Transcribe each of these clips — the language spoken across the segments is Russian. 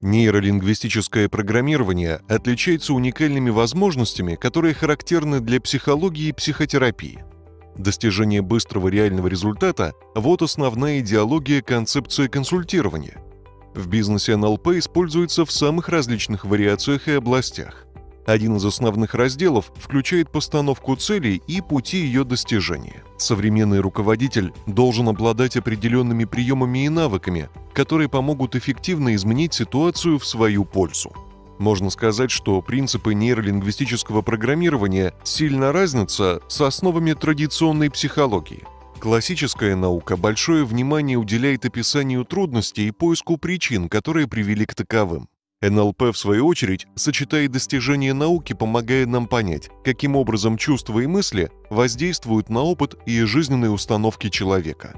Нейролингвистическое программирование отличается уникальными возможностями, которые характерны для психологии и психотерапии. Достижение быстрого реального результата – вот основная идеология концепции консультирования. В бизнесе НЛП используется в самых различных вариациях и областях. Один из основных разделов включает постановку целей и пути ее достижения. Современный руководитель должен обладать определенными приемами и навыками, которые помогут эффективно изменить ситуацию в свою пользу. Можно сказать, что принципы нейролингвистического программирования сильно разнятся с основами традиционной психологии. Классическая наука большое внимание уделяет описанию трудностей и поиску причин, которые привели к таковым. НЛП, в свою очередь, сочетает достижения науки, помогая нам понять, каким образом чувства и мысли воздействуют на опыт и жизненные установки человека.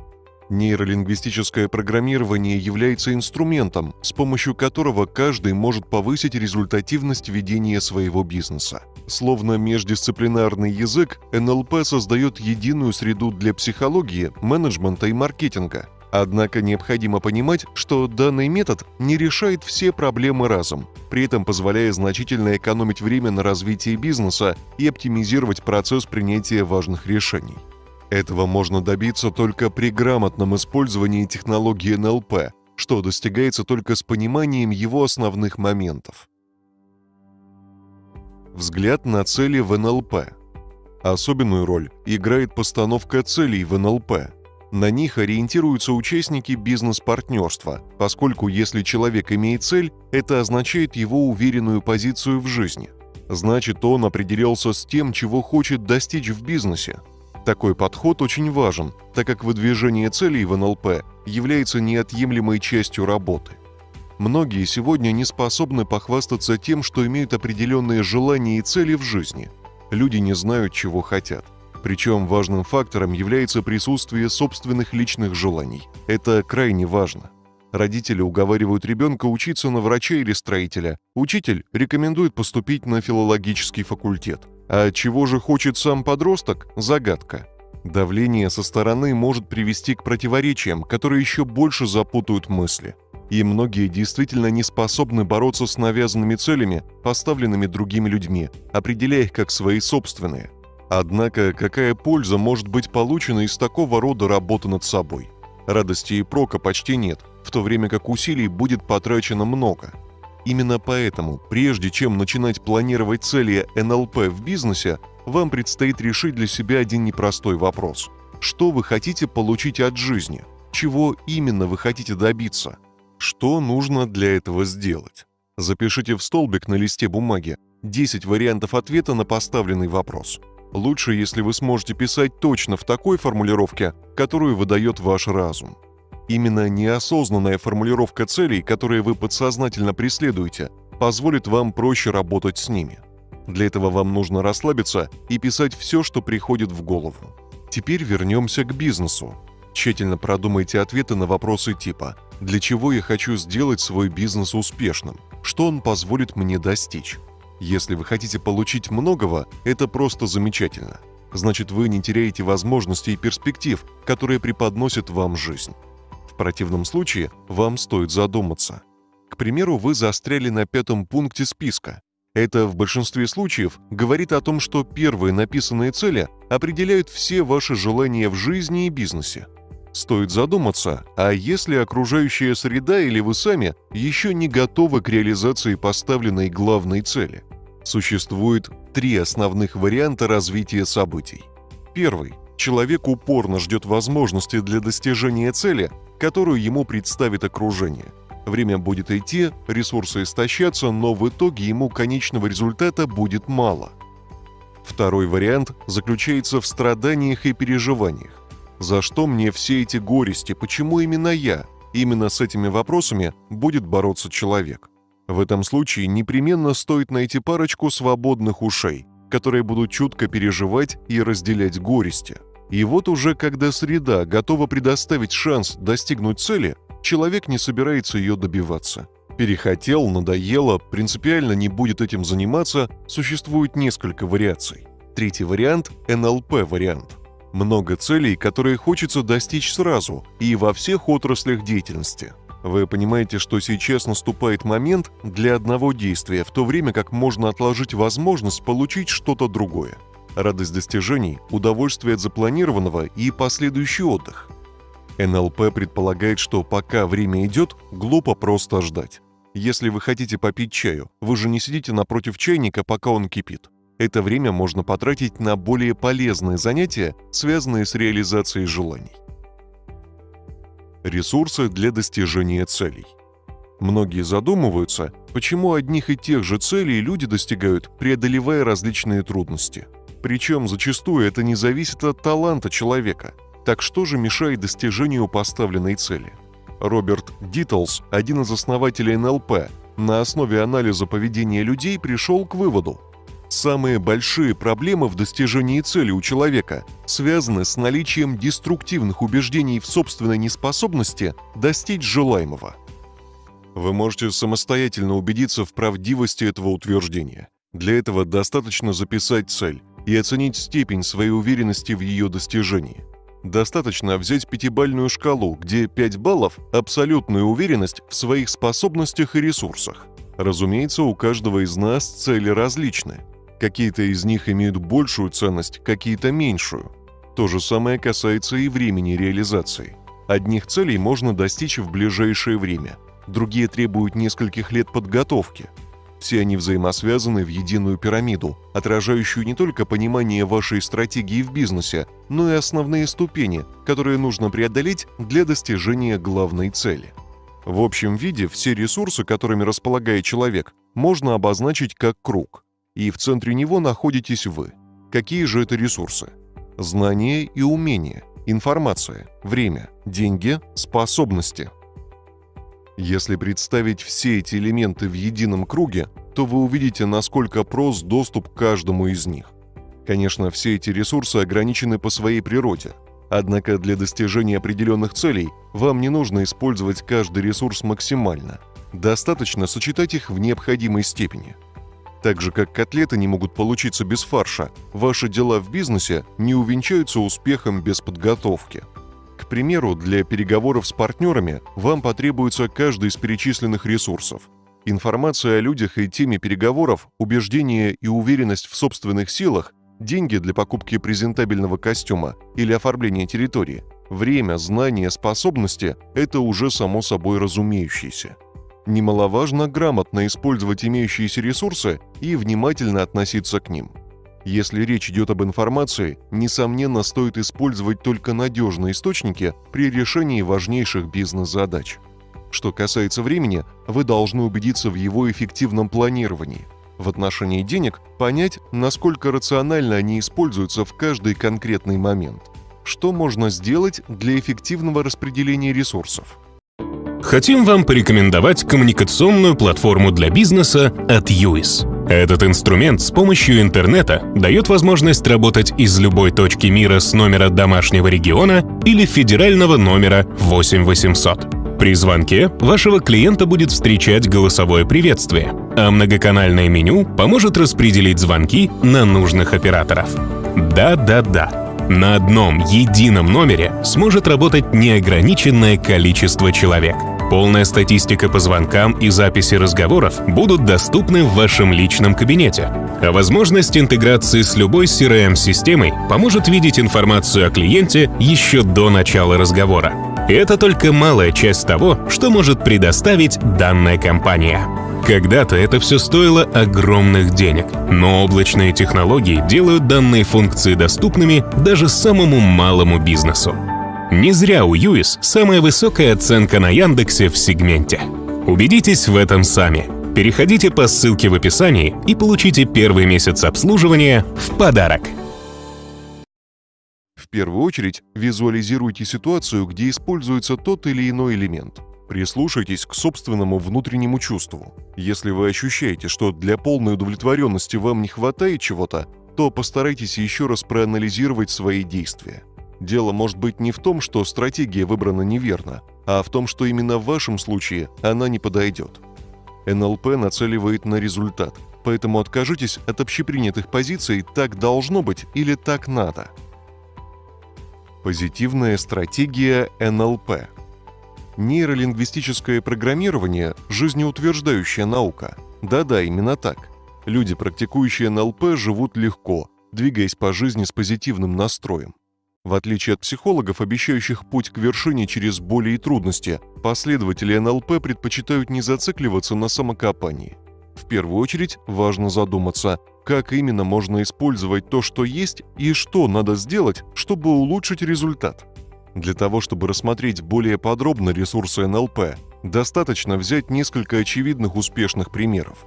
Нейролингвистическое программирование является инструментом, с помощью которого каждый может повысить результативность ведения своего бизнеса. Словно междисциплинарный язык, НЛП создает единую среду для психологии, менеджмента и маркетинга – Однако необходимо понимать, что данный метод не решает все проблемы разом, при этом позволяя значительно экономить время на развитии бизнеса и оптимизировать процесс принятия важных решений. Этого можно добиться только при грамотном использовании технологии НЛП, что достигается только с пониманием его основных моментов. Взгляд на цели в НЛП. Особенную роль играет постановка целей в НЛП – на них ориентируются участники бизнес-партнерства, поскольку если человек имеет цель, это означает его уверенную позицию в жизни. Значит, он определился с тем, чего хочет достичь в бизнесе. Такой подход очень важен, так как выдвижение целей в НЛП является неотъемлемой частью работы. Многие сегодня не способны похвастаться тем, что имеют определенные желания и цели в жизни. Люди не знают, чего хотят – причем важным фактором является присутствие собственных личных желаний. Это крайне важно. Родители уговаривают ребенка учиться на врача или строителя. Учитель рекомендует поступить на филологический факультет. А чего же хочет сам подросток – загадка. Давление со стороны может привести к противоречиям, которые еще больше запутают мысли. И многие действительно не способны бороться с навязанными целями, поставленными другими людьми, определяя их как свои собственные – Однако, какая польза может быть получена из такого рода работы над собой? Радости и прока почти нет, в то время как усилий будет потрачено много. Именно поэтому, прежде чем начинать планировать цели НЛП в бизнесе, вам предстоит решить для себя один непростой вопрос. Что вы хотите получить от жизни? Чего именно вы хотите добиться? Что нужно для этого сделать? Запишите в столбик на листе бумаги 10 вариантов ответа на поставленный вопрос – Лучше, если вы сможете писать точно в такой формулировке, которую выдает ваш разум. Именно неосознанная формулировка целей, которые вы подсознательно преследуете, позволит вам проще работать с ними. Для этого вам нужно расслабиться и писать все, что приходит в голову. Теперь вернемся к бизнесу. Тщательно продумайте ответы на вопросы типа «Для чего я хочу сделать свой бизнес успешным? Что он позволит мне достичь?» Если вы хотите получить многого, это просто замечательно. Значит, вы не теряете возможностей и перспектив, которые преподносит вам жизнь. В противном случае вам стоит задуматься. К примеру, вы застряли на пятом пункте списка. Это в большинстве случаев говорит о том, что первые написанные цели определяют все ваши желания в жизни и бизнесе. Стоит задуматься, а если окружающая среда или вы сами еще не готовы к реализации поставленной главной цели? Существует три основных варианта развития событий. Первый. Человек упорно ждет возможности для достижения цели, которую ему представит окружение. Время будет идти, ресурсы истощатся, но в итоге ему конечного результата будет мало. Второй вариант заключается в страданиях и переживаниях. За что мне все эти горести, почему именно я? Именно с этими вопросами будет бороться человек. В этом случае непременно стоит найти парочку свободных ушей, которые будут чутко переживать и разделять горести. И вот уже когда среда готова предоставить шанс достигнуть цели, человек не собирается ее добиваться. Перехотел, надоело, принципиально не будет этим заниматься, существует несколько вариаций. Третий вариант – НЛП-вариант. Много целей, которые хочется достичь сразу и во всех отраслях деятельности – Вы понимаете, что сейчас наступает момент для одного действия, в то время как можно отложить возможность получить что-то другое. Радость достижений, удовольствие от запланированного и последующий отдых. НЛП предполагает, что пока время идет, глупо просто ждать. Если вы хотите попить чаю, вы же не сидите напротив чайника, пока он кипит. Это время можно потратить на более полезные занятия, связанные с реализацией желаний. Ресурсы для достижения целей. Многие задумываются, почему одних и тех же целей люди достигают, преодолевая различные трудности. Причем зачастую это не зависит от таланта человека. Так что же мешает достижению поставленной цели? Роберт Дитлс, один из основателей НЛП, на основе анализа поведения людей пришел к выводу, Самые большие проблемы в достижении цели у человека связаны с наличием деструктивных убеждений в собственной неспособности достичь желаемого. Вы можете самостоятельно убедиться в правдивости этого утверждения. Для этого достаточно записать цель и оценить степень своей уверенности в ее достижении. Достаточно взять пятибальную шкалу, где 5 баллов – абсолютная уверенность в своих способностях и ресурсах. Разумеется, у каждого из нас цели различны, Какие-то из них имеют большую ценность, какие-то меньшую. То же самое касается и времени реализации. Одних целей можно достичь в ближайшее время, другие требуют нескольких лет подготовки. Все они взаимосвязаны в единую пирамиду, отражающую не только понимание вашей стратегии в бизнесе, но и основные ступени, которые нужно преодолеть для достижения главной цели. В общем виде все ресурсы, которыми располагает человек, можно обозначить как круг – и в центре него находитесь вы. Какие же это ресурсы? Знания и умения, информация, время, деньги, способности. Если представить все эти элементы в едином круге, то вы увидите, насколько прост доступ к каждому из них. Конечно, все эти ресурсы ограничены по своей природе. Однако для достижения определенных целей вам не нужно использовать каждый ресурс максимально. Достаточно сочетать их в необходимой степени – так же, как котлеты не могут получиться без фарша, ваши дела в бизнесе не увенчаются успехом без подготовки. К примеру, для переговоров с партнерами вам потребуется каждый из перечисленных ресурсов. Информация о людях и теме переговоров, убеждение и уверенность в собственных силах, деньги для покупки презентабельного костюма или оформления территории, время, знания, способности – это уже само собой разумеющееся. Немаловажно грамотно использовать имеющиеся ресурсы и внимательно относиться к ним. Если речь идет об информации, несомненно, стоит использовать только надежные источники при решении важнейших бизнес-задач. Что касается времени, вы должны убедиться в его эффективном планировании. В отношении денег понять, насколько рационально они используются в каждый конкретный момент. Что можно сделать для эффективного распределения ресурсов? Хотим вам порекомендовать коммуникационную платформу для бизнеса от UIS. Этот инструмент с помощью интернета дает возможность работать из любой точки мира с номера домашнего региона или федерального номера 8800. При звонке вашего клиента будет встречать голосовое приветствие, а многоканальное меню поможет распределить звонки на нужных операторов. Да-да-да, на одном едином номере сможет работать неограниченное количество человек. Полная статистика по звонкам и записи разговоров будут доступны в вашем личном кабинете. А возможность интеграции с любой CRM-системой поможет видеть информацию о клиенте еще до начала разговора. И это только малая часть того, что может предоставить данная компания. Когда-то это все стоило огромных денег, но облачные технологии делают данные функции доступными даже самому малому бизнесу. Не зря у Юис самая высокая оценка на Яндексе в сегменте. Убедитесь в этом сами. Переходите по ссылке в описании и получите первый месяц обслуживания в подарок. В первую очередь визуализируйте ситуацию, где используется тот или иной элемент – Прислушайтесь к собственному внутреннему чувству. Если вы ощущаете, что для полной удовлетворенности вам не хватает чего-то, то постарайтесь еще раз проанализировать свои действия. Дело может быть не в том, что стратегия выбрана неверно, а в том, что именно в вашем случае она не подойдет. НЛП нацеливает на результат, поэтому откажитесь от общепринятых позиций «так должно быть» или «так надо». Позитивная стратегия НЛП – Нейролингвистическое программирование – жизнеутверждающая наука. Да-да, именно так. Люди, практикующие НЛП, живут легко, двигаясь по жизни с позитивным настроем. В отличие от психологов, обещающих путь к вершине через боли и трудности, последователи НЛП предпочитают не зацикливаться на самокопании. В первую очередь важно задуматься, как именно можно использовать то, что есть, и что надо сделать, чтобы улучшить результат. Для того, чтобы рассмотреть более подробно ресурсы НЛП, достаточно взять несколько очевидных успешных примеров.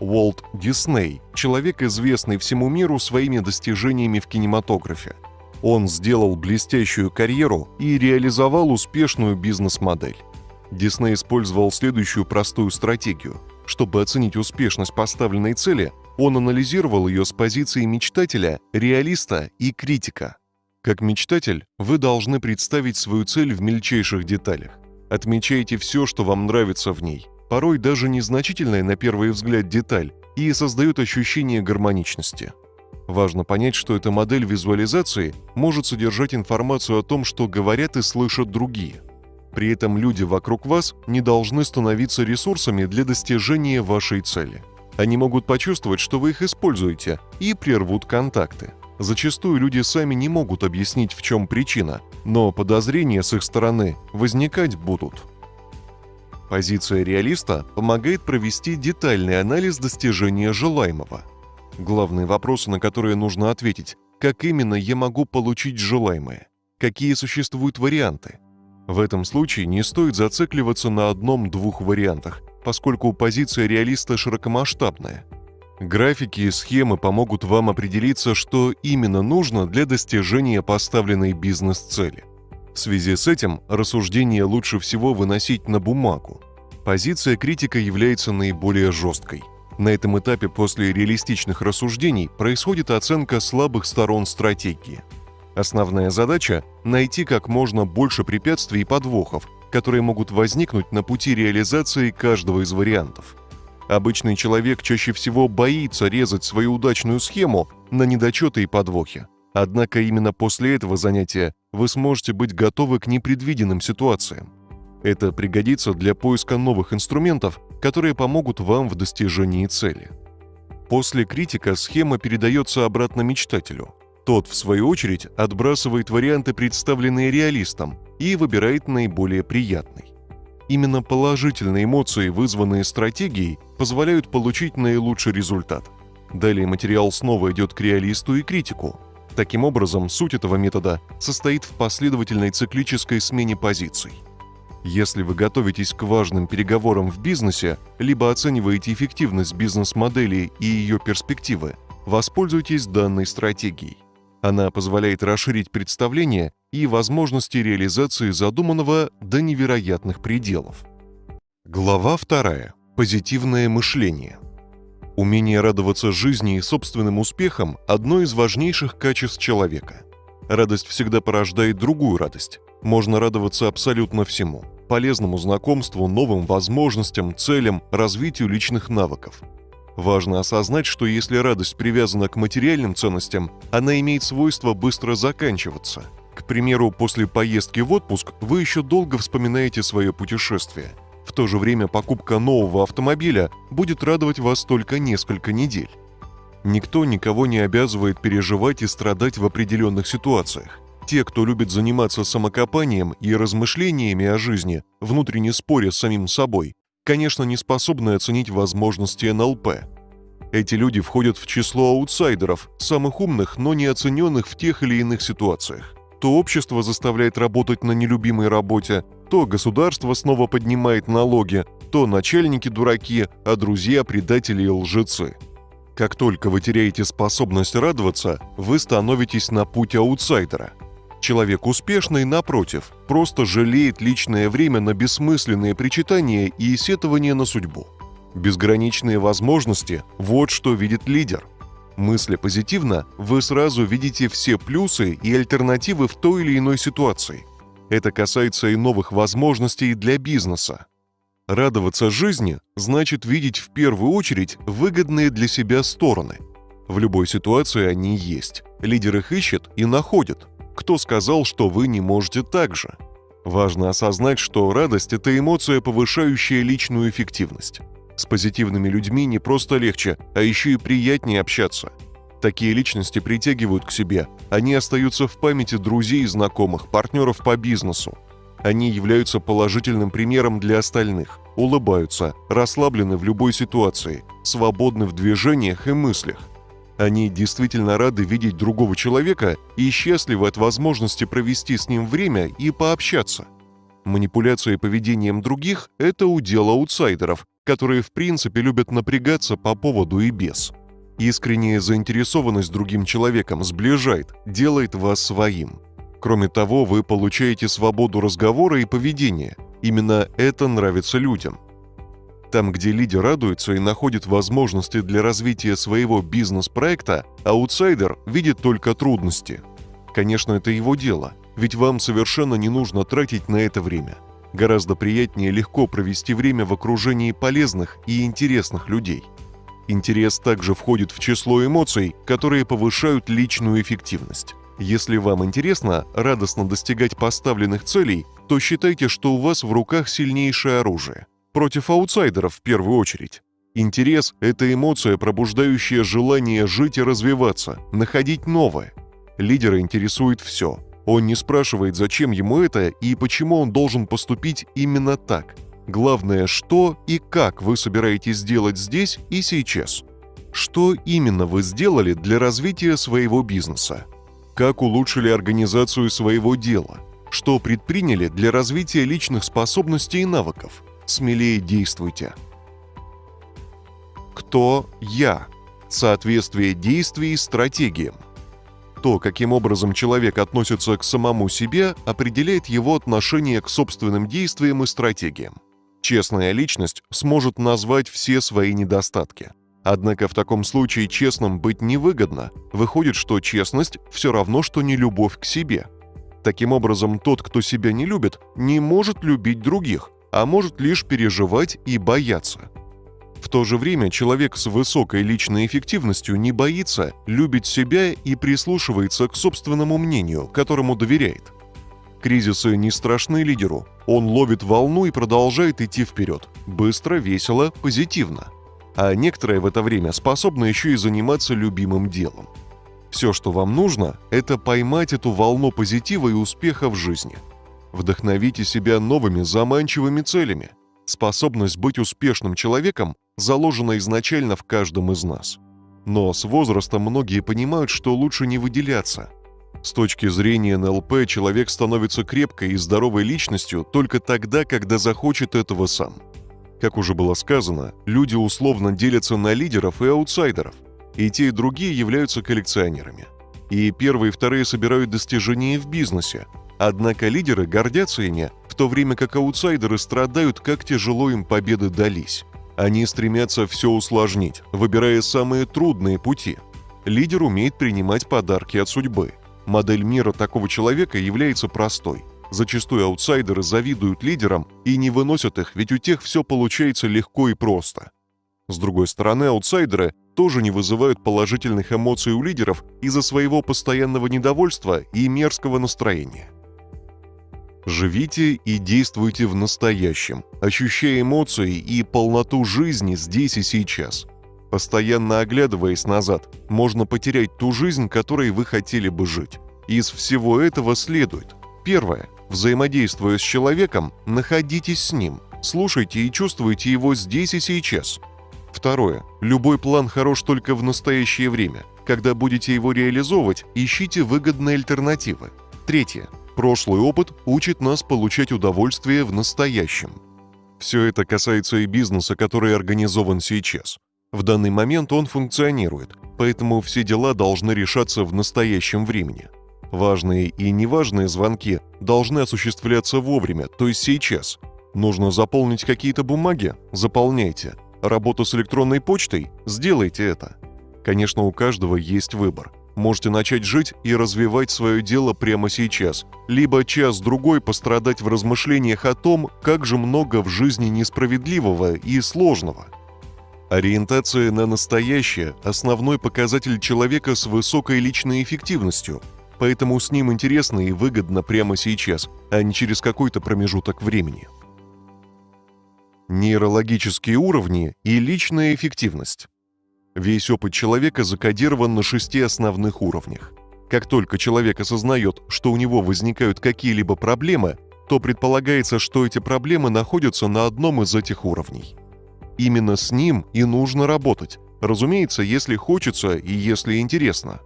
Уолт Дисней – человек, известный всему миру своими достижениями в кинематографе. Он сделал блестящую карьеру и реализовал успешную бизнес-модель. Дисней использовал следующую простую стратегию. Чтобы оценить успешность поставленной цели, он анализировал ее с позиции мечтателя, реалиста и критика – как мечтатель, вы должны представить свою цель в мельчайших деталях. Отмечайте все, что вам нравится в ней, порой даже незначительная на первый взгляд деталь, и создает ощущение гармоничности. Важно понять, что эта модель визуализации может содержать информацию о том, что говорят и слышат другие. При этом люди вокруг вас не должны становиться ресурсами для достижения вашей цели. Они могут почувствовать, что вы их используете, и прервут контакты. Зачастую люди сами не могут объяснить, в чем причина, но подозрения с их стороны возникать будут. Позиция реалиста помогает провести детальный анализ достижения желаемого. Главные вопросы, на которые нужно ответить, как именно я могу получить желаемое, какие существуют варианты. В этом случае не стоит зацикливаться на одном-двух вариантах, поскольку позиция реалиста широкомасштабная – Графики и схемы помогут вам определиться, что именно нужно для достижения поставленной бизнес-цели. В связи с этим рассуждение лучше всего выносить на бумагу. Позиция критика является наиболее жесткой. На этом этапе после реалистичных рассуждений происходит оценка слабых сторон стратегии. Основная задача – найти как можно больше препятствий и подвохов, которые могут возникнуть на пути реализации каждого из вариантов – Обычный человек чаще всего боится резать свою удачную схему на недочеты и подвохи. Однако именно после этого занятия вы сможете быть готовы к непредвиденным ситуациям. Это пригодится для поиска новых инструментов, которые помогут вам в достижении цели. После критика схема передается обратно мечтателю. Тот, в свою очередь, отбрасывает варианты, представленные реалистом, и выбирает наиболее приятный. Именно положительные эмоции, вызванные стратегией, позволяют получить наилучший результат. Далее материал снова идет к реалисту и критику. Таким образом, суть этого метода состоит в последовательной циклической смене позиций. Если вы готовитесь к важным переговорам в бизнесе, либо оцениваете эффективность бизнес-модели и ее перспективы, воспользуйтесь данной стратегией. Она позволяет расширить представление и возможности реализации задуманного до невероятных пределов. Глава 2. Позитивное мышление. Умение радоваться жизни и собственным успехам – одно из важнейших качеств человека. Радость всегда порождает другую радость. Можно радоваться абсолютно всему – полезному знакомству, новым возможностям, целям, развитию личных навыков – Важно осознать, что если радость привязана к материальным ценностям, она имеет свойство быстро заканчиваться. К примеру, после поездки в отпуск вы еще долго вспоминаете свое путешествие. В то же время покупка нового автомобиля будет радовать вас только несколько недель. Никто никого не обязывает переживать и страдать в определенных ситуациях. Те, кто любит заниматься самокопанием и размышлениями о жизни, внутренне споря с самим собой, конечно, не способны оценить возможности НЛП. Эти люди входят в число аутсайдеров, самых умных, но не оцененных в тех или иных ситуациях. То общество заставляет работать на нелюбимой работе, то государство снова поднимает налоги, то начальники дураки, а друзья предатели и лжецы. Как только вы теряете способность радоваться, вы становитесь на путь аутсайдера – Человек успешный, напротив, просто жалеет личное время на бессмысленные причитания и сетования на судьбу. Безграничные возможности – вот что видит лидер. Мысля позитивно, вы сразу видите все плюсы и альтернативы в той или иной ситуации. Это касается и новых возможностей для бизнеса. Радоваться жизни значит видеть в первую очередь выгодные для себя стороны. В любой ситуации они есть. Лидер их ищет и находит – кто сказал, что вы не можете так же? Важно осознать, что радость – это эмоция, повышающая личную эффективность. С позитивными людьми не просто легче, а еще и приятнее общаться. Такие личности притягивают к себе, они остаются в памяти друзей и знакомых, партнеров по бизнесу. Они являются положительным примером для остальных, улыбаются, расслаблены в любой ситуации, свободны в движениях и мыслях. Они действительно рады видеть другого человека и счастливы от возможности провести с ним время и пообщаться. Манипуляция поведением других – это удел аутсайдеров, которые в принципе любят напрягаться по поводу и без. Искренняя заинтересованность другим человеком сближает, делает вас своим. Кроме того, вы получаете свободу разговора и поведения. Именно это нравится людям. Там, где лидер радуется и находит возможности для развития своего бизнес-проекта, аутсайдер видит только трудности. Конечно, это его дело, ведь вам совершенно не нужно тратить на это время – Гораздо приятнее легко провести время в окружении полезных и интересных людей. Интерес также входит в число эмоций, которые повышают личную эффективность. Если вам интересно радостно достигать поставленных целей, то считайте, что у вас в руках сильнейшее оружие. Против аутсайдеров в первую очередь. Интерес – это эмоция, пробуждающая желание жить и развиваться, находить новое. Лидера интересует все он не спрашивает, зачем ему это и почему он должен поступить именно так. Главное, что и как вы собираетесь сделать здесь и сейчас. Что именно вы сделали для развития своего бизнеса? Как улучшили организацию своего дела? Что предприняли для развития личных способностей и навыков? Смелее действуйте. Кто я? Соответствие действий стратегиям. То, каким образом человек относится к самому себе, определяет его отношение к собственным действиям и стратегиям. Честная личность сможет назвать все свои недостатки. Однако в таком случае честным быть невыгодно. Выходит, что честность все равно, что не любовь к себе. Таким образом, тот, кто себя не любит, не может любить других, а может лишь переживать и бояться. В то же время человек с высокой личной эффективностью не боится, любит себя и прислушивается к собственному мнению, которому доверяет. Кризисы не страшны лидеру. Он ловит волну и продолжает идти вперед. Быстро, весело, позитивно. А некоторые в это время способны еще и заниматься любимым делом. Все, что вам нужно, это поймать эту волну позитива и успеха в жизни. Вдохновите себя новыми заманчивыми целями. Способность быть успешным человеком заложена изначально в каждом из нас. Но с возрастом многие понимают, что лучше не выделяться. С точки зрения НЛП человек становится крепкой и здоровой личностью только тогда, когда захочет этого сам. Как уже было сказано, люди условно делятся на лидеров и аутсайдеров, и те и другие являются коллекционерами. И первые и вторые собирают достижения в бизнесе, однако лидеры гордятся ими, в то время как аутсайдеры страдают, как тяжело им победы дались. Они стремятся все усложнить, выбирая самые трудные пути. Лидер умеет принимать подарки от судьбы. Модель мира такого человека является простой. Зачастую аутсайдеры завидуют лидерам и не выносят их, ведь у тех все получается легко и просто. С другой стороны, аутсайдеры тоже не вызывают положительных эмоций у лидеров из-за своего постоянного недовольства и мерзкого настроения. Живите и действуйте в настоящем, ощущая эмоции и полноту жизни здесь и сейчас. Постоянно оглядываясь назад, можно потерять ту жизнь, которой вы хотели бы жить. Из всего этого следует. Первое. Взаимодействуя с человеком, находитесь с ним, слушайте и чувствуйте его здесь и сейчас. Второе. Любой план хорош только в настоящее время. Когда будете его реализовывать, ищите выгодные альтернативы. Третье. Прошлый опыт учит нас получать удовольствие в настоящем. Все это касается и бизнеса, который организован сейчас. В данный момент он функционирует, поэтому все дела должны решаться в настоящем времени. Важные и неважные звонки должны осуществляться вовремя, то есть сейчас. Нужно заполнить какие-то бумаги? Заполняйте. Работу с электронной почтой? Сделайте это. Конечно, у каждого есть выбор можете начать жить и развивать свое дело прямо сейчас, либо час-другой пострадать в размышлениях о том, как же много в жизни несправедливого и сложного. Ориентация на настоящее – основной показатель человека с высокой личной эффективностью. Поэтому с ним интересно и выгодно прямо сейчас, а не через какой-то промежуток времени. Нейрологические уровни и личная эффективность. Весь опыт человека закодирован на шести основных уровнях. Как только человек осознает, что у него возникают какие-либо проблемы, то предполагается, что эти проблемы находятся на одном из этих уровней. Именно с ним и нужно работать, разумеется, если хочется и если интересно.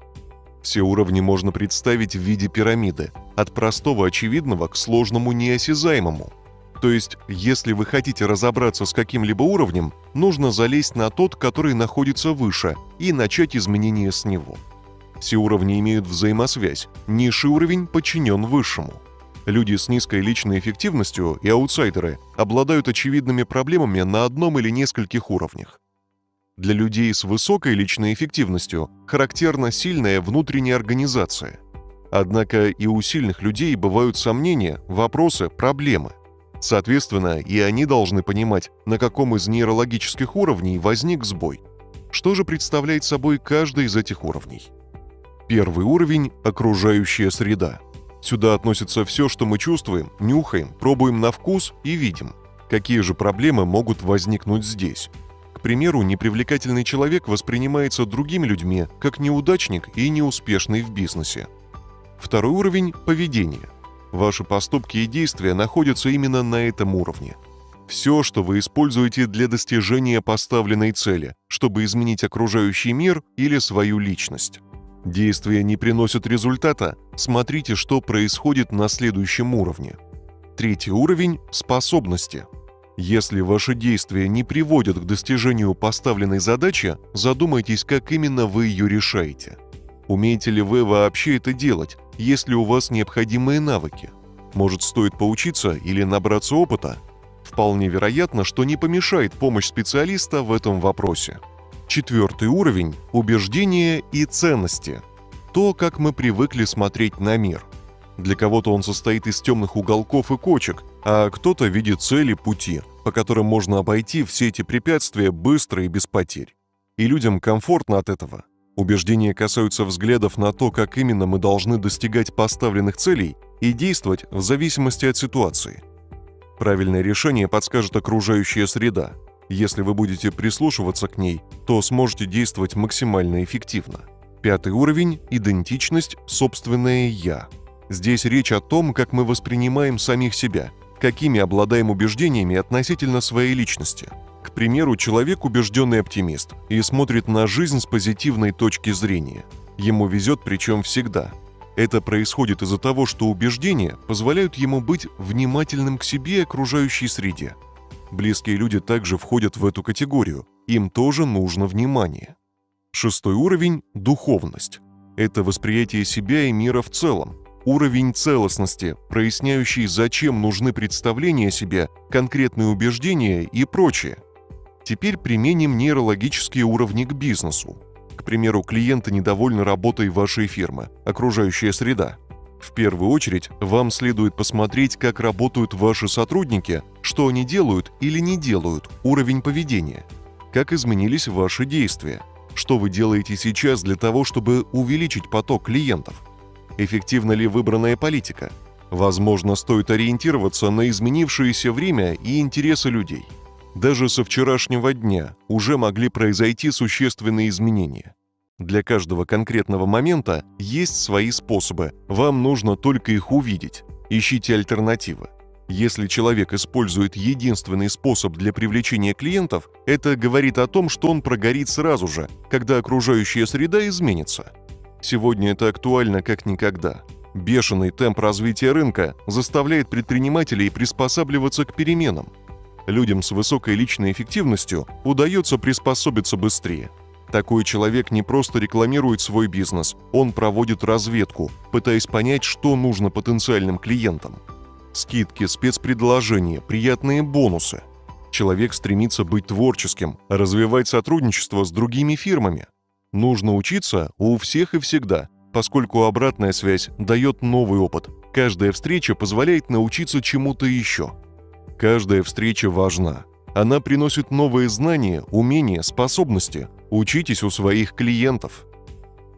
Все уровни можно представить в виде пирамиды, от простого очевидного к сложному неосязаемому – то есть, если вы хотите разобраться с каким-либо уровнем, нужно залезть на тот, который находится выше, и начать изменения с него. Все уровни имеют взаимосвязь, низший уровень подчинен высшему. Люди с низкой личной эффективностью и аутсайдеры обладают очевидными проблемами на одном или нескольких уровнях. Для людей с высокой личной эффективностью характерна сильная внутренняя организация. Однако и у сильных людей бывают сомнения, вопросы, проблемы – Соответственно, и они должны понимать, на каком из нейрологических уровней возник сбой. Что же представляет собой каждый из этих уровней? Первый уровень – окружающая среда. Сюда относится все, что мы чувствуем, нюхаем, пробуем на вкус и видим. Какие же проблемы могут возникнуть здесь? Примеру, непривлекательный человек воспринимается другими людьми как неудачник и неуспешный в бизнесе. Второй уровень – поведение – Ваши поступки и действия находятся именно на этом уровне. Все, что вы используете для достижения поставленной цели, чтобы изменить окружающий мир или свою личность. Действия не приносят результата, смотрите, что происходит на следующем уровне. Третий уровень – способности. Если ваши действия не приводят к достижению поставленной задачи, задумайтесь, как именно вы ее решаете. Умеете ли вы вообще это делать, есть ли у вас необходимые навыки? Может, стоит поучиться или набраться опыта? Вполне вероятно, что не помешает помощь специалиста в этом вопросе. Четвертый уровень – убеждения и ценности. То, как мы привыкли смотреть на мир. Для кого-то он состоит из темных уголков и кочек, а кто-то видит цели пути, по которым можно обойти все эти препятствия быстро и без потерь. И людям комфортно от этого – Убеждения касаются взглядов на то, как именно мы должны достигать поставленных целей и действовать в зависимости от ситуации. Правильное решение подскажет окружающая среда. Если вы будете прислушиваться к ней, то сможете действовать максимально эффективно. Пятый уровень – идентичность, собственное «я». Здесь речь о том, как мы воспринимаем самих себя, какими обладаем убеждениями относительно своей личности – к примеру, человек убежденный оптимист и смотрит на жизнь с позитивной точки зрения. Ему везет причем всегда. Это происходит из-за того, что убеждения позволяют ему быть внимательным к себе и окружающей среде. Близкие люди также входят в эту категорию, им тоже нужно внимание. Шестой уровень – духовность. Это восприятие себя и мира в целом, уровень целостности, проясняющий, зачем нужны представления о себе, конкретные убеждения и прочее – Теперь применим нейрологические уровни к бизнесу. К примеру, клиенты недовольны работой вашей фирмы, окружающая среда. В первую очередь, вам следует посмотреть, как работают ваши сотрудники, что они делают или не делают, уровень поведения, как изменились ваши действия, что вы делаете сейчас для того, чтобы увеличить поток клиентов, эффективна ли выбранная политика, возможно, стоит ориентироваться на изменившееся время и интересы людей – даже со вчерашнего дня уже могли произойти существенные изменения. Для каждого конкретного момента есть свои способы, вам нужно только их увидеть. Ищите альтернативы. Если человек использует единственный способ для привлечения клиентов, это говорит о том, что он прогорит сразу же, когда окружающая среда изменится. Сегодня это актуально как никогда. Бешеный темп развития рынка заставляет предпринимателей приспосабливаться к переменам – Людям с высокой личной эффективностью удается приспособиться быстрее. Такой человек не просто рекламирует свой бизнес, он проводит разведку, пытаясь понять, что нужно потенциальным клиентам. Скидки, спецпредложения, приятные бонусы. Человек стремится быть творческим, развивать сотрудничество с другими фирмами. Нужно учиться у всех и всегда, поскольку обратная связь дает новый опыт. Каждая встреча позволяет научиться чему-то еще – Каждая встреча важна. Она приносит новые знания, умения, способности. Учитесь у своих клиентов.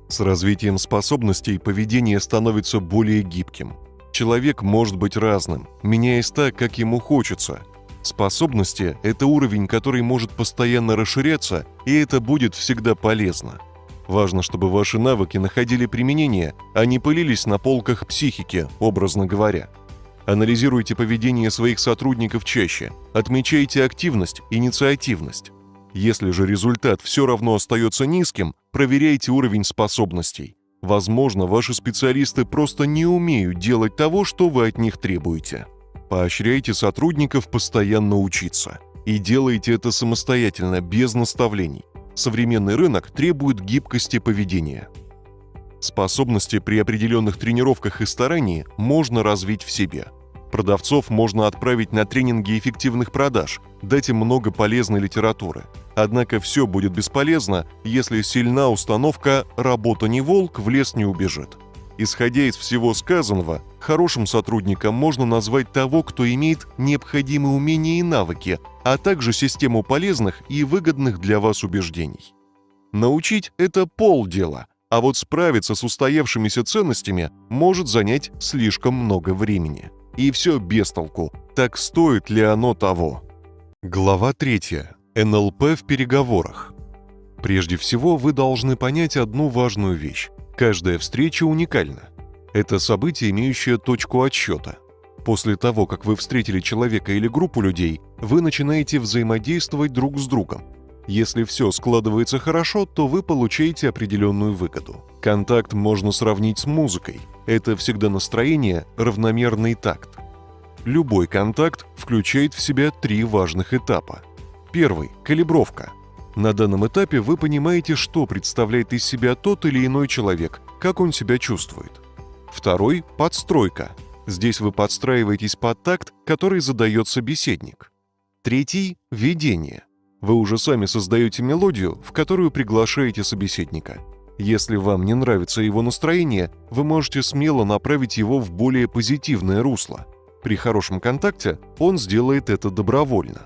С развитием способностей поведение становится более гибким. Человек может быть разным, меняясь так, как ему хочется. Способности – это уровень, который может постоянно расширяться, и это будет всегда полезно. Важно, чтобы ваши навыки находили применение, а не пылились на полках психики, образно говоря. Анализируйте поведение своих сотрудников чаще, отмечайте активность, инициативность. Если же результат все равно остается низким, проверяйте уровень способностей. Возможно, ваши специалисты просто не умеют делать того, что вы от них требуете. Поощряйте сотрудников постоянно учиться. И делайте это самостоятельно, без наставлений. Современный рынок требует гибкости поведения. Способности при определенных тренировках и старании можно развить в себе. Продавцов можно отправить на тренинги эффективных продаж, дать им много полезной литературы. Однако все будет бесполезно, если сильна установка «работа не волк, в лес не убежит». Исходя из всего сказанного, хорошим сотрудником можно назвать того, кто имеет необходимые умения и навыки, а также систему полезных и выгодных для вас убеждений. Научить – это полдела, а вот справиться с устоявшимися ценностями может занять слишком много времени – и все без толку. Так стоит ли оно того? Глава 3. НЛП в переговорах. Прежде всего, вы должны понять одну важную вещь. Каждая встреча уникальна. Это событие, имеющее точку отсчета. После того, как вы встретили человека или группу людей, вы начинаете взаимодействовать друг с другом. Если все складывается хорошо, то вы получаете определенную выгоду. Контакт можно сравнить с музыкой. Это всегда настроение, равномерный такт. Любой контакт включает в себя три важных этапа. Первый – калибровка. На данном этапе вы понимаете, что представляет из себя тот или иной человек, как он себя чувствует. Второй – подстройка. Здесь вы подстраиваетесь под такт, который задает собеседник. Третий – ведение – вы уже сами создаете мелодию, в которую приглашаете собеседника. Если вам не нравится его настроение, вы можете смело направить его в более позитивное русло. При хорошем контакте он сделает это добровольно.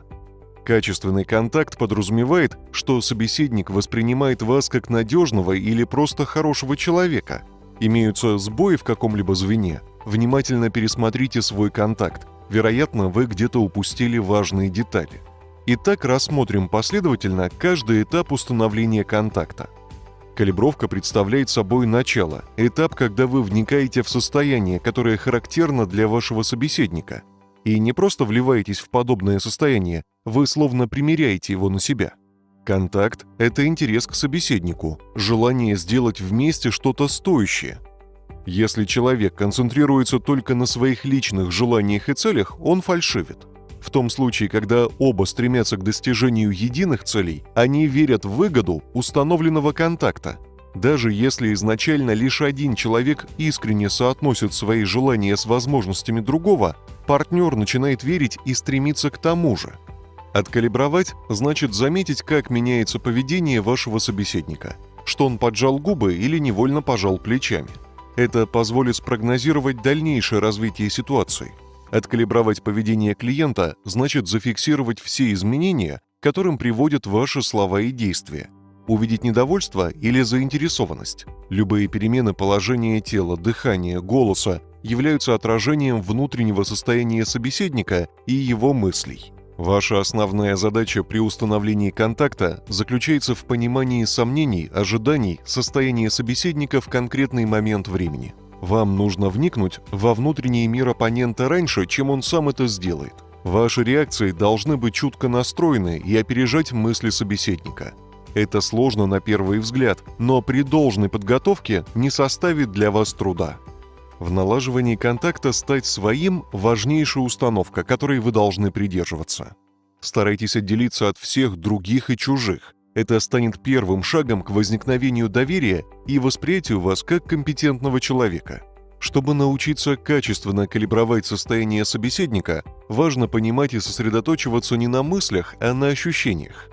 Качественный контакт подразумевает, что собеседник воспринимает вас как надежного или просто хорошего человека. Имеются сбои в каком-либо звене, внимательно пересмотрите свой контакт. Вероятно, вы где-то упустили важные детали. Итак, рассмотрим последовательно каждый этап установления контакта. Калибровка представляет собой начало, этап, когда вы вникаете в состояние, которое характерно для вашего собеседника. И не просто вливаетесь в подобное состояние, вы словно примеряете его на себя. Контакт – это интерес к собеседнику, желание сделать вместе что-то стоящее. Если человек концентрируется только на своих личных желаниях и целях, он фальшивит – в том случае, когда оба стремятся к достижению единых целей, они верят в выгоду установленного контакта. Даже если изначально лишь один человек искренне соотносит свои желания с возможностями другого, партнер начинает верить и стремиться к тому же. Откалибровать значит заметить, как меняется поведение вашего собеседника, что он поджал губы или невольно пожал плечами. Это позволит спрогнозировать дальнейшее развитие ситуации – Откалибровать поведение клиента значит зафиксировать все изменения, которым приводят ваши слова и действия. Увидеть недовольство или заинтересованность. Любые перемены положения тела, дыхания, голоса являются отражением внутреннего состояния собеседника и его мыслей. Ваша основная задача при установлении контакта заключается в понимании сомнений, ожиданий, состояния собеседника в конкретный момент времени – вам нужно вникнуть во внутренний мир оппонента раньше, чем он сам это сделает. Ваши реакции должны быть чутко настроены и опережать мысли собеседника. Это сложно на первый взгляд, но при должной подготовке не составит для вас труда. В налаживании контакта стать своим – важнейшая установка, которой вы должны придерживаться. Старайтесь отделиться от всех других и чужих. Это станет первым шагом к возникновению доверия и восприятию вас как компетентного человека. Чтобы научиться качественно калибровать состояние собеседника, важно понимать и сосредоточиваться не на мыслях, а на ощущениях.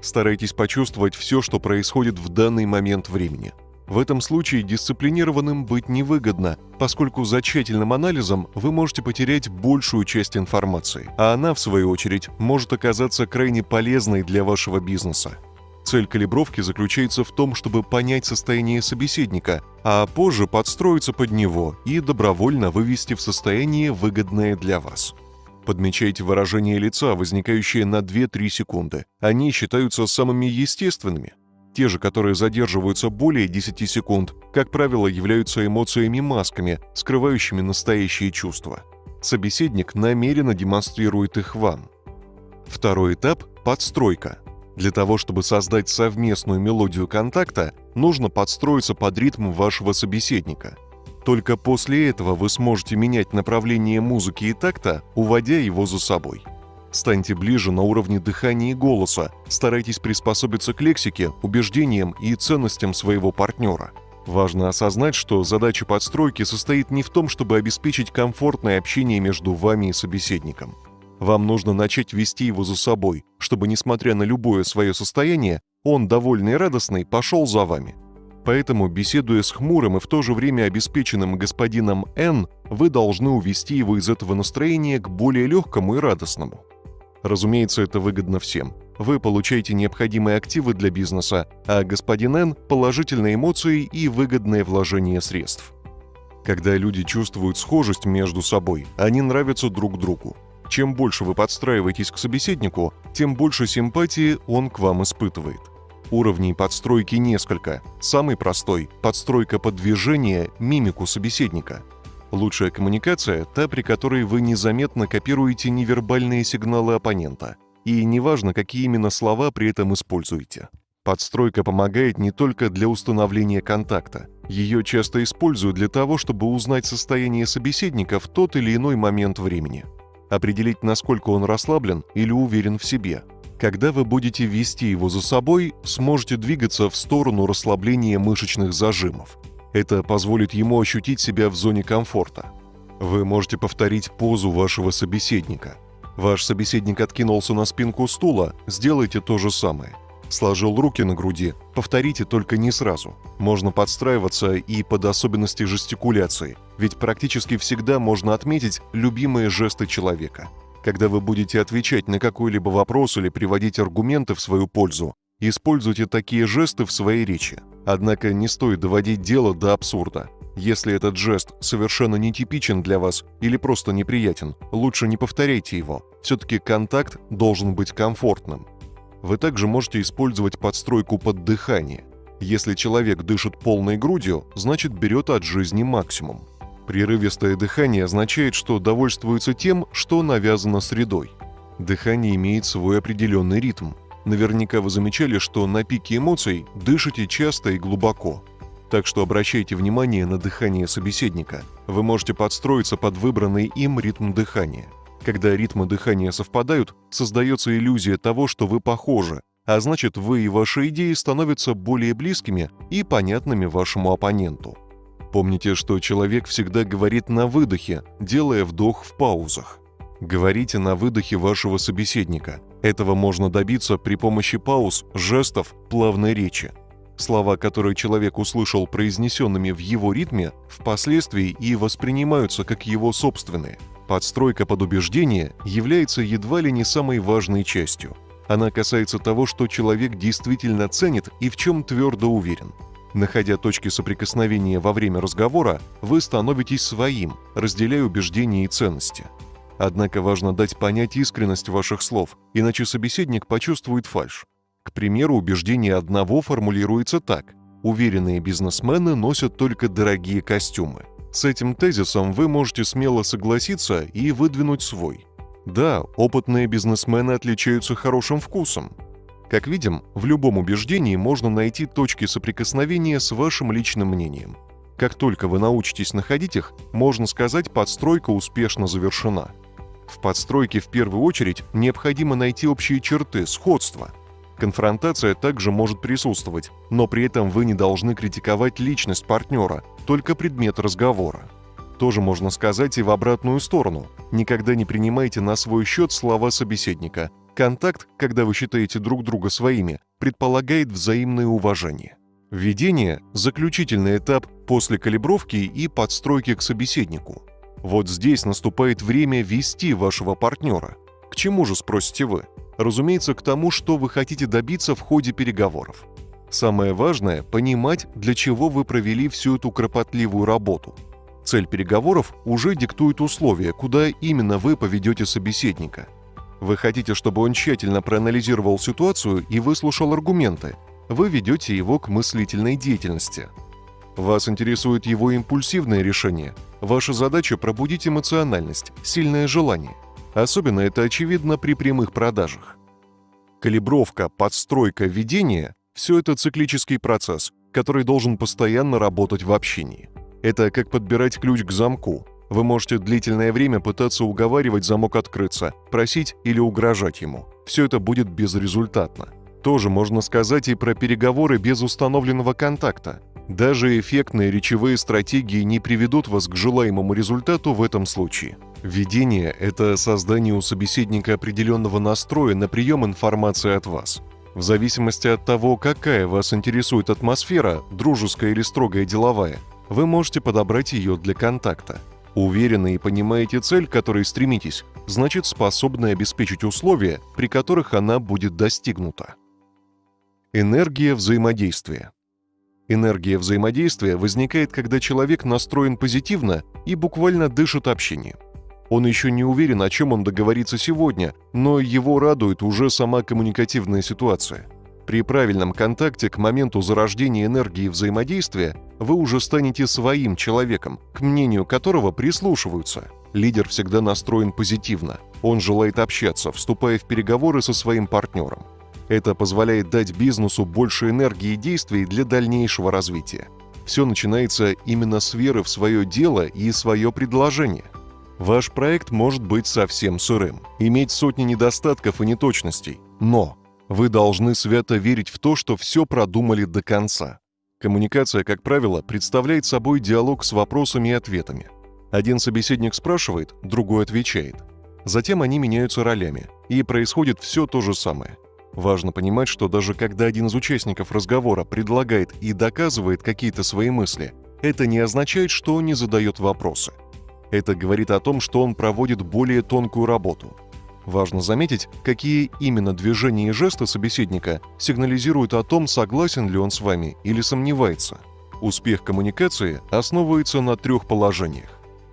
Старайтесь почувствовать все, что происходит в данный момент времени. В этом случае дисциплинированным быть невыгодно, поскольку за тщательным анализом вы можете потерять большую часть информации, а она, в свою очередь, может оказаться крайне полезной для вашего бизнеса. Цель калибровки заключается в том, чтобы понять состояние собеседника, а позже подстроиться под него и добровольно вывести в состояние, выгодное для вас. Подмечайте выражение лица, возникающее на 2-3 секунды. Они считаются самыми естественными. Те же, которые задерживаются более 10 секунд, как правило, являются эмоциями-масками, скрывающими настоящие чувства. Собеседник намеренно демонстрирует их вам. Второй этап – подстройка. Для того, чтобы создать совместную мелодию контакта, нужно подстроиться под ритм вашего собеседника. Только после этого вы сможете менять направление музыки и такта, уводя его за собой – Станьте ближе на уровне дыхания и голоса, старайтесь приспособиться к лексике, убеждениям и ценностям своего партнера. Важно осознать, что задача подстройки состоит не в том, чтобы обеспечить комфортное общение между вами и собеседником. Вам нужно начать вести его за собой, чтобы, несмотря на любое свое состояние, он, довольный и радостный, пошел за вами. Поэтому, беседуя с хмурым и в то же время обеспеченным господином Н, вы должны увести его из этого настроения к более легкому и радостному. Разумеется, это выгодно всем. Вы получаете необходимые активы для бизнеса, а господин Н – положительные эмоции и выгодное вложение средств. Когда люди чувствуют схожесть между собой, они нравятся друг другу. Чем больше вы подстраиваетесь к собеседнику, тем больше симпатии он к вам испытывает. Уровней подстройки несколько. Самый простой – подстройка под движение, мимику собеседника – Лучшая коммуникация – та, при которой вы незаметно копируете невербальные сигналы оппонента. И неважно, какие именно слова при этом используете. Подстройка помогает не только для установления контакта. Ее часто используют для того, чтобы узнать состояние собеседника в тот или иной момент времени. Определить, насколько он расслаблен или уверен в себе. Когда вы будете вести его за собой, сможете двигаться в сторону расслабления мышечных зажимов – это позволит ему ощутить себя в зоне комфорта. Вы можете повторить позу вашего собеседника. Ваш собеседник откинулся на спинку стула, сделайте то же самое. Сложил руки на груди, повторите только не сразу. Можно подстраиваться и под особенности жестикуляции, ведь практически всегда можно отметить любимые жесты человека. Когда вы будете отвечать на какой-либо вопрос или приводить аргументы в свою пользу, используйте такие жесты в своей речи – Однако не стоит доводить дело до абсурда. Если этот жест совершенно нетипичен для вас или просто неприятен, лучше не повторяйте его. Все-таки контакт должен быть комфортным. Вы также можете использовать подстройку под дыхание. Если человек дышит полной грудью, значит берет от жизни максимум. Прерывистое дыхание означает, что довольствуется тем, что навязано средой. Дыхание имеет свой определенный ритм. Наверняка вы замечали, что на пике эмоций дышите часто и глубоко. Так что обращайте внимание на дыхание собеседника. Вы можете подстроиться под выбранный им ритм дыхания. Когда ритмы дыхания совпадают, создается иллюзия того, что вы похожи, а значит вы и ваши идеи становятся более близкими и понятными вашему оппоненту. Помните, что человек всегда говорит на выдохе, делая вдох в паузах. Говорите на выдохе вашего собеседника. Этого можно добиться при помощи пауз, жестов, плавной речи. Слова, которые человек услышал произнесенными в его ритме, впоследствии и воспринимаются как его собственные. Подстройка под убеждение является едва ли не самой важной частью. Она касается того, что человек действительно ценит и в чем твердо уверен. Находя точки соприкосновения во время разговора, вы становитесь своим, разделяя убеждения и ценности – Однако важно дать понять искренность ваших слов, иначе собеседник почувствует фальшь. К примеру, убеждение одного формулируется так. Уверенные бизнесмены носят только дорогие костюмы. С этим тезисом вы можете смело согласиться и выдвинуть свой. Да, опытные бизнесмены отличаются хорошим вкусом. Как видим, в любом убеждении можно найти точки соприкосновения с вашим личным мнением. Как только вы научитесь находить их, можно сказать, подстройка успешно завершена – в подстройке в первую очередь необходимо найти общие черты, сходства. Конфронтация также может присутствовать, но при этом вы не должны критиковать личность партнера, только предмет разговора. Тоже можно сказать и в обратную сторону. Никогда не принимайте на свой счет слова собеседника. Контакт, когда вы считаете друг друга своими, предполагает взаимное уважение. Введение – заключительный этап после калибровки и подстройки к собеседнику. Вот здесь наступает время вести вашего партнера. К чему же, спросите вы? Разумеется, к тому, что вы хотите добиться в ходе переговоров. Самое важное – понимать, для чего вы провели всю эту кропотливую работу. Цель переговоров уже диктует условия, куда именно вы поведете собеседника. Вы хотите, чтобы он тщательно проанализировал ситуацию и выслушал аргументы. Вы ведете его к мыслительной деятельности. Вас интересует его импульсивное решение. Ваша задача – пробудить эмоциональность, сильное желание. Особенно это очевидно при прямых продажах. Калибровка, подстройка, ведение – все это циклический процесс, который должен постоянно работать в общении. Это как подбирать ключ к замку. Вы можете длительное время пытаться уговаривать замок открыться, просить или угрожать ему. Все это будет безрезультатно. Тоже можно сказать и про переговоры без установленного контакта. Даже эффектные речевые стратегии не приведут вас к желаемому результату в этом случае. Введение – это создание у собеседника определенного настроя на прием информации от вас. В зависимости от того, какая вас интересует атмосфера, дружеская или строгая деловая, вы можете подобрать ее для контакта. Уверены и понимаете цель, к которой стремитесь, значит способны обеспечить условия, при которых она будет достигнута. Энергия взаимодействия. Энергия взаимодействия возникает, когда человек настроен позитивно и буквально дышит общением. Он еще не уверен, о чем он договорится сегодня, но его радует уже сама коммуникативная ситуация. При правильном контакте к моменту зарождения энергии взаимодействия вы уже станете своим человеком, к мнению которого прислушиваются. Лидер всегда настроен позитивно. Он желает общаться, вступая в переговоры со своим партнером. Это позволяет дать бизнесу больше энергии и действий для дальнейшего развития. Все начинается именно с веры в свое дело и свое предложение – Ваш проект может быть совсем сырым, иметь сотни недостатков и неточностей, но вы должны свято верить в то, что все продумали до конца. Коммуникация, как правило, представляет собой диалог с вопросами и ответами. Один собеседник спрашивает, другой отвечает. Затем они меняются ролями, и происходит все то же самое. Важно понимать, что даже когда один из участников разговора предлагает и доказывает какие-то свои мысли, это не означает, что он не задает вопросы – это говорит о том, что он проводит более тонкую работу. Важно заметить, какие именно движения и жесты собеседника сигнализируют о том, согласен ли он с вами или сомневается. Успех коммуникации основывается на трех положениях.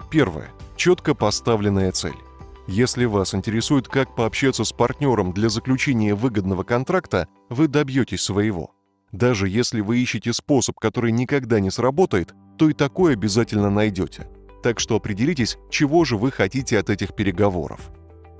Первое. Четко поставленная цель. Если вас интересует, как пообщаться с партнером для заключения выгодного контракта, вы добьетесь своего. Даже если вы ищете способ, который никогда не сработает, то и такой обязательно найдете – так что определитесь, чего же вы хотите от этих переговоров.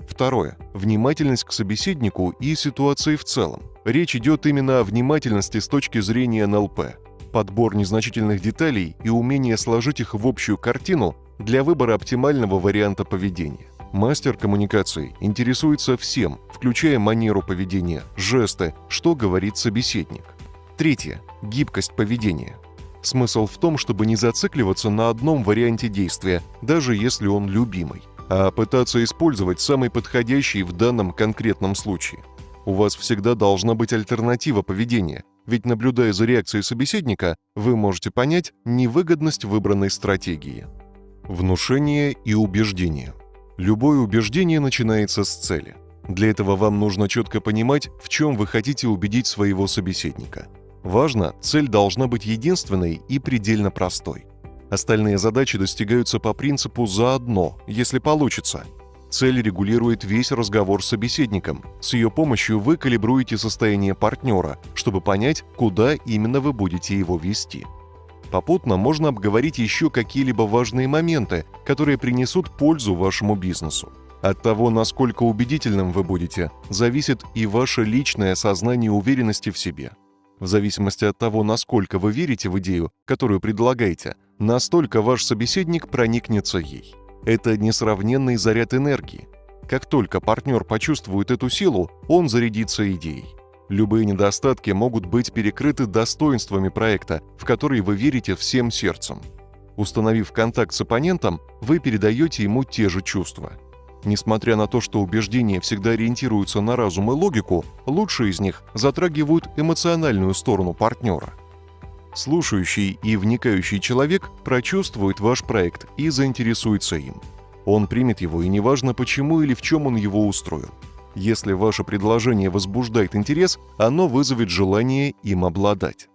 Второе. Внимательность к собеседнику и ситуации в целом. Речь идет именно о внимательности с точки зрения НЛП. Подбор незначительных деталей и умение сложить их в общую картину для выбора оптимального варианта поведения. Мастер коммуникации интересуется всем, включая манеру поведения, жесты, что говорит собеседник. Третье. Гибкость поведения – Смысл в том, чтобы не зацикливаться на одном варианте действия, даже если он любимый, а пытаться использовать самый подходящий в данном конкретном случае. У вас всегда должна быть альтернатива поведения, ведь наблюдая за реакцией собеседника, вы можете понять невыгодность выбранной стратегии. Внушение и убеждение. Любое убеждение начинается с цели. Для этого вам нужно четко понимать, в чем вы хотите убедить своего собеседника – Важно, цель должна быть единственной и предельно простой. Остальные задачи достигаются по принципу «заодно», если получится. Цель регулирует весь разговор с собеседником. С ее помощью вы калибруете состояние партнера, чтобы понять, куда именно вы будете его вести. Попутно можно обговорить еще какие-либо важные моменты, которые принесут пользу вашему бизнесу. От того, насколько убедительным вы будете, зависит и ваше личное осознание уверенности в себе – в зависимости от того, насколько вы верите в идею, которую предлагаете, настолько ваш собеседник проникнется ей. Это несравненный заряд энергии. Как только партнер почувствует эту силу, он зарядится идеей. Любые недостатки могут быть перекрыты достоинствами проекта, в который вы верите всем сердцем. Установив контакт с оппонентом, вы передаете ему те же чувства – Несмотря на то, что убеждения всегда ориентируются на разум и логику, лучшие из них затрагивают эмоциональную сторону партнера. Слушающий и вникающий человек прочувствует ваш проект и заинтересуется им. Он примет его, и неважно почему или в чем он его устроил. Если ваше предложение возбуждает интерес, оно вызовет желание им обладать.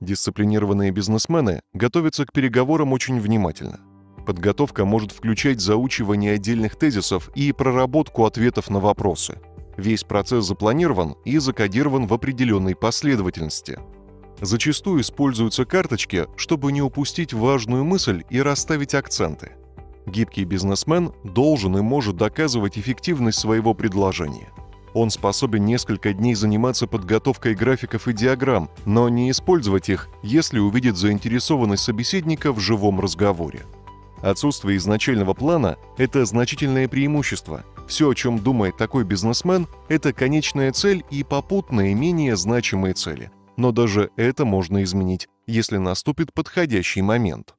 Дисциплинированные бизнесмены готовятся к переговорам очень внимательно. Подготовка может включать заучивание отдельных тезисов и проработку ответов на вопросы. Весь процесс запланирован и закодирован в определенной последовательности. Зачастую используются карточки, чтобы не упустить важную мысль и расставить акценты – Гибкий бизнесмен должен и может доказывать эффективность своего предложения. Он способен несколько дней заниматься подготовкой графиков и диаграмм, но не использовать их, если увидит заинтересованность собеседника в живом разговоре. Отсутствие изначального плана – это значительное преимущество. Все, о чем думает такой бизнесмен, это конечная цель и попутные менее значимые цели. Но даже это можно изменить, если наступит подходящий момент.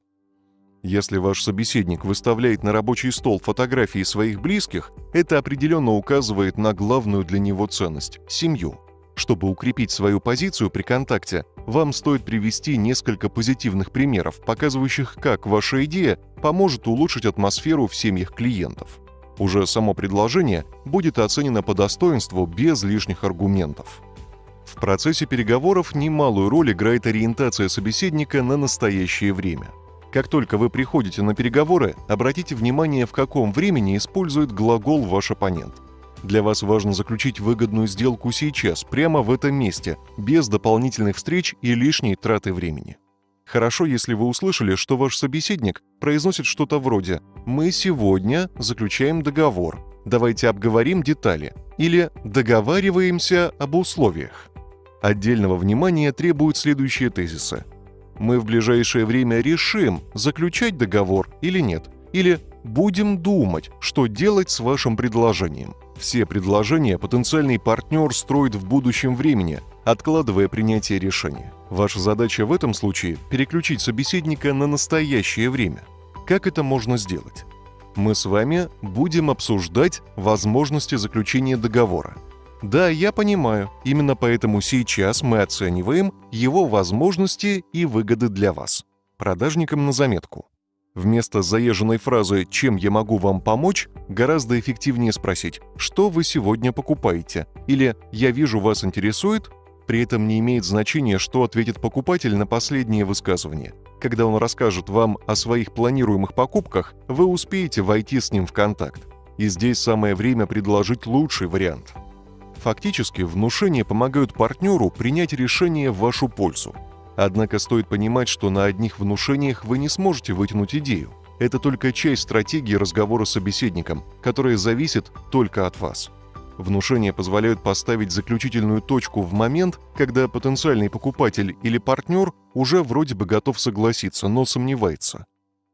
Если ваш собеседник выставляет на рабочий стол фотографии своих близких, это определенно указывает на главную для него ценность – семью. Чтобы укрепить свою позицию при контакте, вам стоит привести несколько позитивных примеров, показывающих, как ваша идея поможет улучшить атмосферу в семьях клиентов. Уже само предложение будет оценено по достоинству без лишних аргументов. В процессе переговоров немалую роль играет ориентация собеседника на настоящее время – как только вы приходите на переговоры, обратите внимание, в каком времени использует глагол ваш оппонент. Для вас важно заключить выгодную сделку сейчас, прямо в этом месте, без дополнительных встреч и лишней траты времени. Хорошо, если вы услышали, что ваш собеседник произносит что-то вроде «Мы сегодня заключаем договор, давайте обговорим детали» или «Договариваемся об условиях». Отдельного внимания требуют следующие тезисы – мы в ближайшее время решим, заключать договор или нет. Или будем думать, что делать с вашим предложением. Все предложения потенциальный партнер строит в будущем времени, откладывая принятие решения. Ваша задача в этом случае – переключить собеседника на настоящее время. Как это можно сделать? Мы с вами будем обсуждать возможности заключения договора – да, я понимаю. Именно поэтому сейчас мы оцениваем его возможности и выгоды для вас. Продажникам на заметку. Вместо заезженной фразы «Чем я могу вам помочь?» гораздо эффективнее спросить «Что вы сегодня покупаете?» или «Я вижу, вас интересует?» При этом не имеет значения, что ответит покупатель на последнее высказывание. Когда он расскажет вам о своих планируемых покупках, вы успеете войти с ним в контакт. И здесь самое время предложить лучший вариант – Фактически, внушения помогают партнеру принять решение в вашу пользу. Однако стоит понимать, что на одних внушениях вы не сможете вытянуть идею. Это только часть стратегии разговора с собеседником, которая зависит только от вас. Внушения позволяют поставить заключительную точку в момент, когда потенциальный покупатель или партнер уже вроде бы готов согласиться, но сомневается.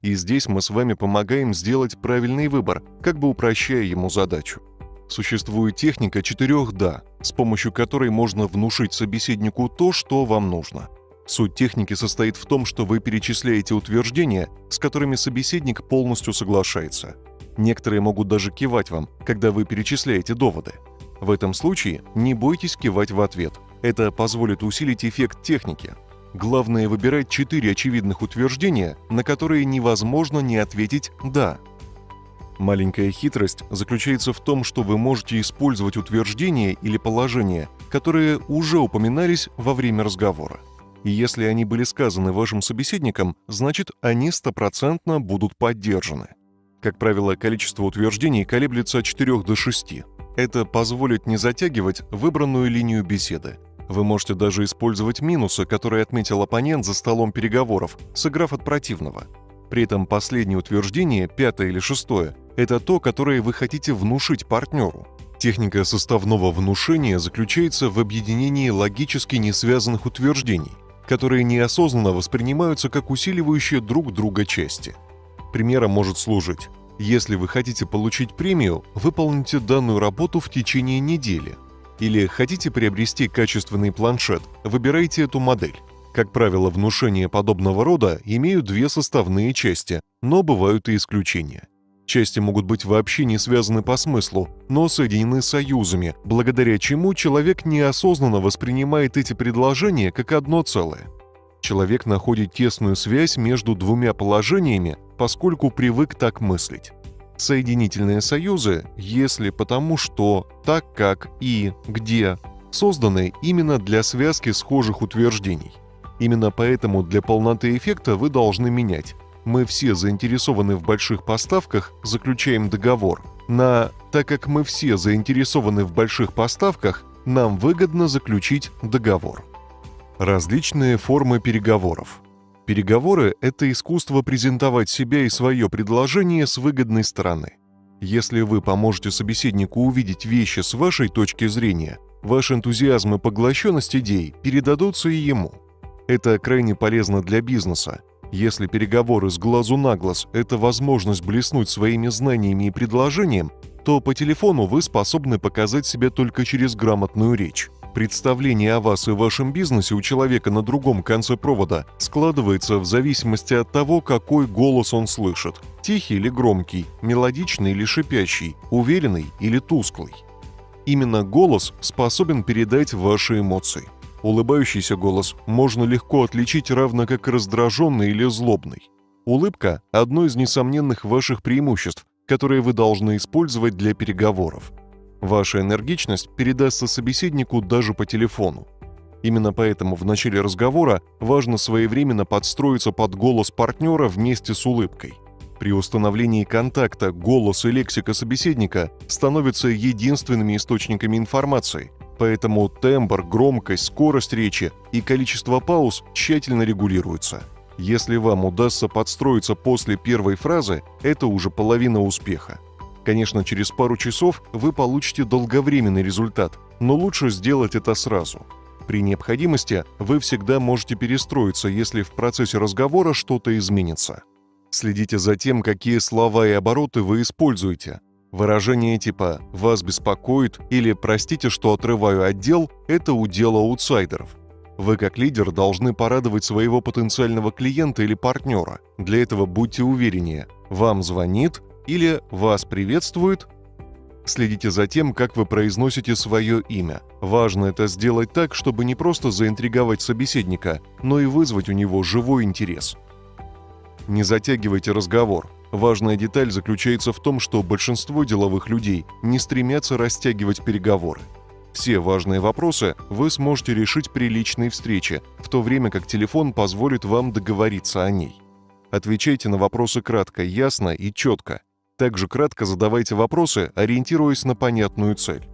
И здесь мы с вами помогаем сделать правильный выбор, как бы упрощая ему задачу. Существует техника четырех «да», с помощью которой можно внушить собеседнику то, что вам нужно. Суть техники состоит в том, что вы перечисляете утверждения, с которыми собеседник полностью соглашается. Некоторые могут даже кивать вам, когда вы перечисляете доводы. В этом случае не бойтесь кивать в ответ. Это позволит усилить эффект техники. Главное выбирать четыре очевидных утверждения, на которые невозможно не ответить «да», Маленькая хитрость заключается в том, что вы можете использовать утверждения или положения, которые уже упоминались во время разговора. И если они были сказаны вашим собеседником, значит, они стопроцентно будут поддержаны. Как правило, количество утверждений колеблется от 4 до 6. Это позволит не затягивать выбранную линию беседы. Вы можете даже использовать минусы, которые отметил оппонент за столом переговоров, сыграв от противного. При этом последнее утверждение, пятое или шестое, это то, которое вы хотите внушить партнеру. Техника составного внушения заключается в объединении логически несвязанных утверждений, которые неосознанно воспринимаются как усиливающие друг друга части. Примером может служить «Если вы хотите получить премию, выполните данную работу в течение недели». Или «Хотите приобрести качественный планшет, выбирайте эту модель». Как правило, внушения подобного рода имеют две составные части, но бывают и исключения. Части могут быть вообще не связаны по смыслу, но соединены союзами, благодаря чему человек неосознанно воспринимает эти предложения как одно целое. Человек находит тесную связь между двумя положениями, поскольку привык так мыслить. Соединительные союзы «если», «потому что», «так как» и «где» созданы именно для связки схожих утверждений. Именно поэтому для полноты эффекта вы должны менять «мы все заинтересованы в больших поставках, заключаем договор» на «так как мы все заинтересованы в больших поставках, нам выгодно заключить договор». Различные формы переговоров. Переговоры – это искусство презентовать себя и свое предложение с выгодной стороны. Если вы поможете собеседнику увидеть вещи с вашей точки зрения, ваш энтузиазм и поглощенность идей передадутся и ему. Это крайне полезно для бизнеса. Если переговоры с глазу на глаз – это возможность блеснуть своими знаниями и предложением, то по телефону вы способны показать себя только через грамотную речь. Представление о вас и вашем бизнесе у человека на другом конце провода складывается в зависимости от того, какой голос он слышит – тихий или громкий, мелодичный или шипящий, уверенный или тусклый. Именно голос способен передать ваши эмоции. Улыбающийся голос можно легко отличить равно как раздраженный или злобный. Улыбка – одно из несомненных ваших преимуществ, которые вы должны использовать для переговоров – Ваша энергичность передастся собеседнику даже по телефону. Именно поэтому в начале разговора важно своевременно подстроиться под голос партнера вместе с улыбкой. При установлении контакта голос и лексика собеседника становятся единственными источниками информации, поэтому тембр, громкость, скорость речи и количество пауз тщательно регулируются. Если вам удастся подстроиться после первой фразы, это уже половина успеха – Конечно, через пару часов вы получите долговременный результат, но лучше сделать это сразу. При необходимости вы всегда можете перестроиться, если в процессе разговора что-то изменится. Следите за тем, какие слова и обороты вы используете. Выражения типа «вас беспокоит» или «простите, что отрываю отдел» — это удел аутсайдеров. Вы как лидер должны порадовать своего потенциального клиента или партнера. Для этого будьте увереннее. Вам звонит, или «Вас приветствует». Следите за тем, как вы произносите свое имя. Важно это сделать так, чтобы не просто заинтриговать собеседника, но и вызвать у него живой интерес. Не затягивайте разговор. Важная деталь заключается в том, что большинство деловых людей не стремятся растягивать переговоры. Все важные вопросы вы сможете решить при личной встрече, в то время как телефон позволит вам договориться о ней. Отвечайте на вопросы кратко, ясно и четко. Также кратко задавайте вопросы, ориентируясь на понятную цель.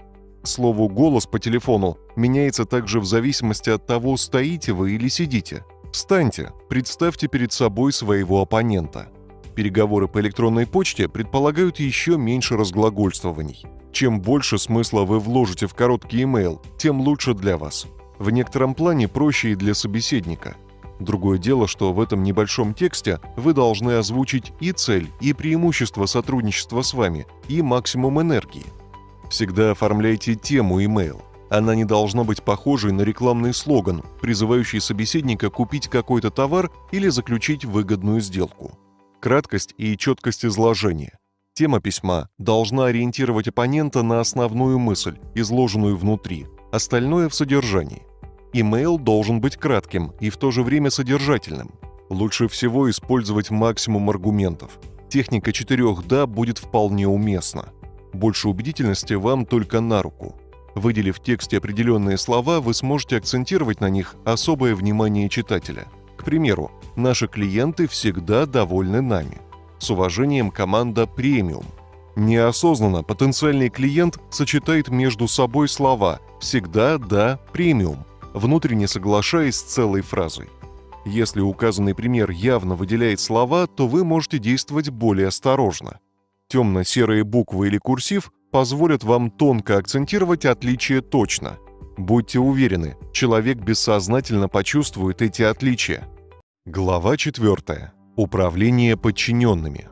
К слову, голос по телефону меняется также в зависимости от того, стоите вы или сидите. Встаньте, представьте перед собой своего оппонента. Переговоры по электронной почте предполагают еще меньше разглагольствований. Чем больше смысла вы вложите в короткий имейл, тем лучше для вас. В некотором плане проще и для собеседника – Другое дело, что в этом небольшом тексте вы должны озвучить и цель, и преимущество сотрудничества с вами, и максимум энергии. Всегда оформляйте тему email. Она не должна быть похожей на рекламный слоган, призывающий собеседника купить какой-то товар или заключить выгодную сделку. Краткость и четкость изложения. Тема письма должна ориентировать оппонента на основную мысль, изложенную внутри, остальное в содержании – Имейл должен быть кратким и в то же время содержательным. Лучше всего использовать максимум аргументов. Техника четырех «да» будет вполне уместна. Больше убедительности вам только на руку. Выделив в тексте определенные слова, вы сможете акцентировать на них особое внимание читателя. К примеру, наши клиенты всегда довольны нами. С уважением команда «Премиум». Неосознанно потенциальный клиент сочетает между собой слова «всегда да премиум», внутренне соглашаясь с целой фразой. Если указанный пример явно выделяет слова, то вы можете действовать более осторожно. Темно-серые буквы или курсив позволят вам тонко акцентировать отличия точно. Будьте уверены, человек бессознательно почувствует эти отличия. Глава 4. Управление подчиненными.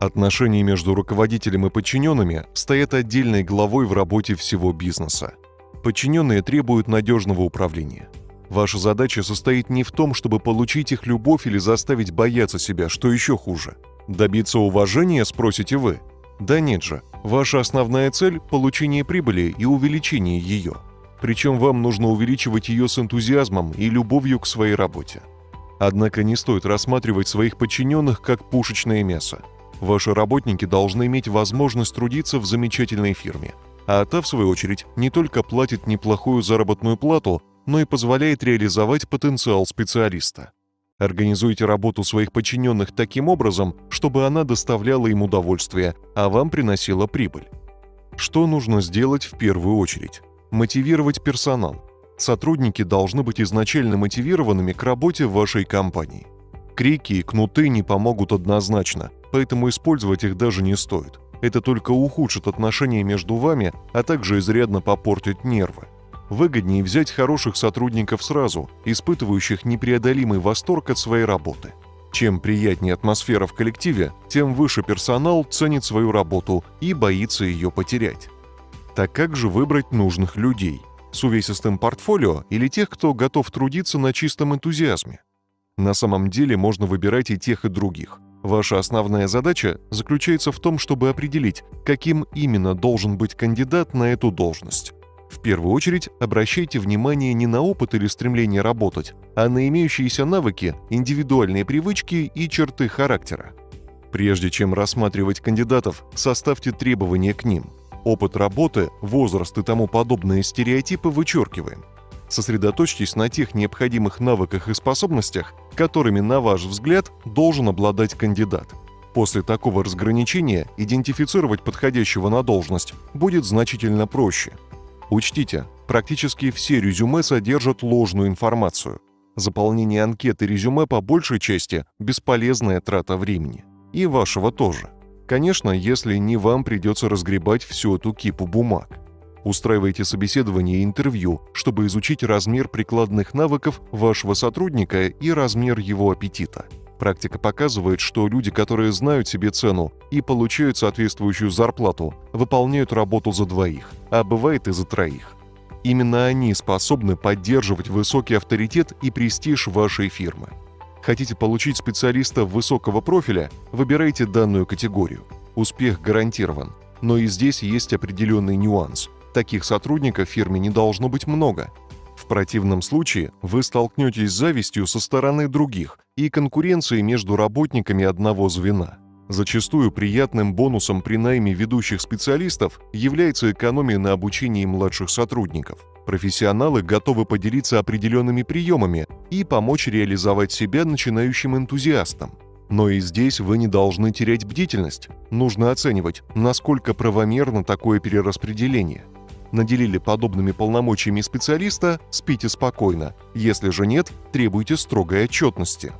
Отношения между руководителем и подчиненными стоят отдельной главой в работе всего бизнеса. Подчиненные требуют надежного управления. Ваша задача состоит не в том, чтобы получить их любовь или заставить бояться себя, что еще хуже. Добиться уважения, спросите вы? Да нет же. Ваша основная цель – получение прибыли и увеличение ее. Причем вам нужно увеличивать ее с энтузиазмом и любовью к своей работе. Однако не стоит рассматривать своих подчиненных как пушечное мясо. Ваши работники должны иметь возможность трудиться в замечательной фирме, а та, в свою очередь, не только платит неплохую заработную плату, но и позволяет реализовать потенциал специалиста. Организуйте работу своих подчиненных таким образом, чтобы она доставляла им удовольствие, а вам приносила прибыль. Что нужно сделать в первую очередь? Мотивировать персонал. Сотрудники должны быть изначально мотивированными к работе в вашей компании. Крики и кнуты не помогут однозначно, поэтому использовать их даже не стоит. Это только ухудшит отношения между вами, а также изрядно попортит нервы. Выгоднее взять хороших сотрудников сразу, испытывающих непреодолимый восторг от своей работы. Чем приятнее атмосфера в коллективе, тем выше персонал ценит свою работу и боится ее потерять. Так как же выбрать нужных людей? С увесистым портфолио или тех, кто готов трудиться на чистом энтузиазме? На самом деле можно выбирать и тех, и других. Ваша основная задача заключается в том, чтобы определить, каким именно должен быть кандидат на эту должность. В первую очередь обращайте внимание не на опыт или стремление работать, а на имеющиеся навыки, индивидуальные привычки и черты характера. Прежде чем рассматривать кандидатов, составьте требования к ним. Опыт работы, возраст и тому подобные стереотипы вычеркиваем. Сосредоточьтесь на тех необходимых навыках и способностях, которыми, на ваш взгляд, должен обладать кандидат. После такого разграничения идентифицировать подходящего на должность будет значительно проще – Учтите, практически все резюме содержат ложную информацию. Заполнение анкеты резюме по большей части – бесполезная трата времени. И вашего тоже. Конечно, если не вам придется разгребать всю эту кипу бумаг. Устраивайте собеседование и интервью, чтобы изучить размер прикладных навыков вашего сотрудника и размер его аппетита – Практика показывает, что люди, которые знают себе цену и получают соответствующую зарплату, выполняют работу за двоих, а бывает и за троих. Именно они способны поддерживать высокий авторитет и престиж вашей фирмы. Хотите получить специалиста высокого профиля? Выбирайте данную категорию. Успех гарантирован. Но и здесь есть определенный нюанс. Таких сотрудников в фирме не должно быть много – в противном случае вы столкнетесь с завистью со стороны других и конкуренцией между работниками одного звена. Зачастую приятным бонусом при найме ведущих специалистов является экономия на обучении младших сотрудников. Профессионалы готовы поделиться определенными приемами и помочь реализовать себя начинающим энтузиастам. Но и здесь вы не должны терять бдительность. Нужно оценивать, насколько правомерно такое перераспределение – наделили подобными полномочиями специалиста, спите спокойно. Если же нет, требуйте строгой отчетности.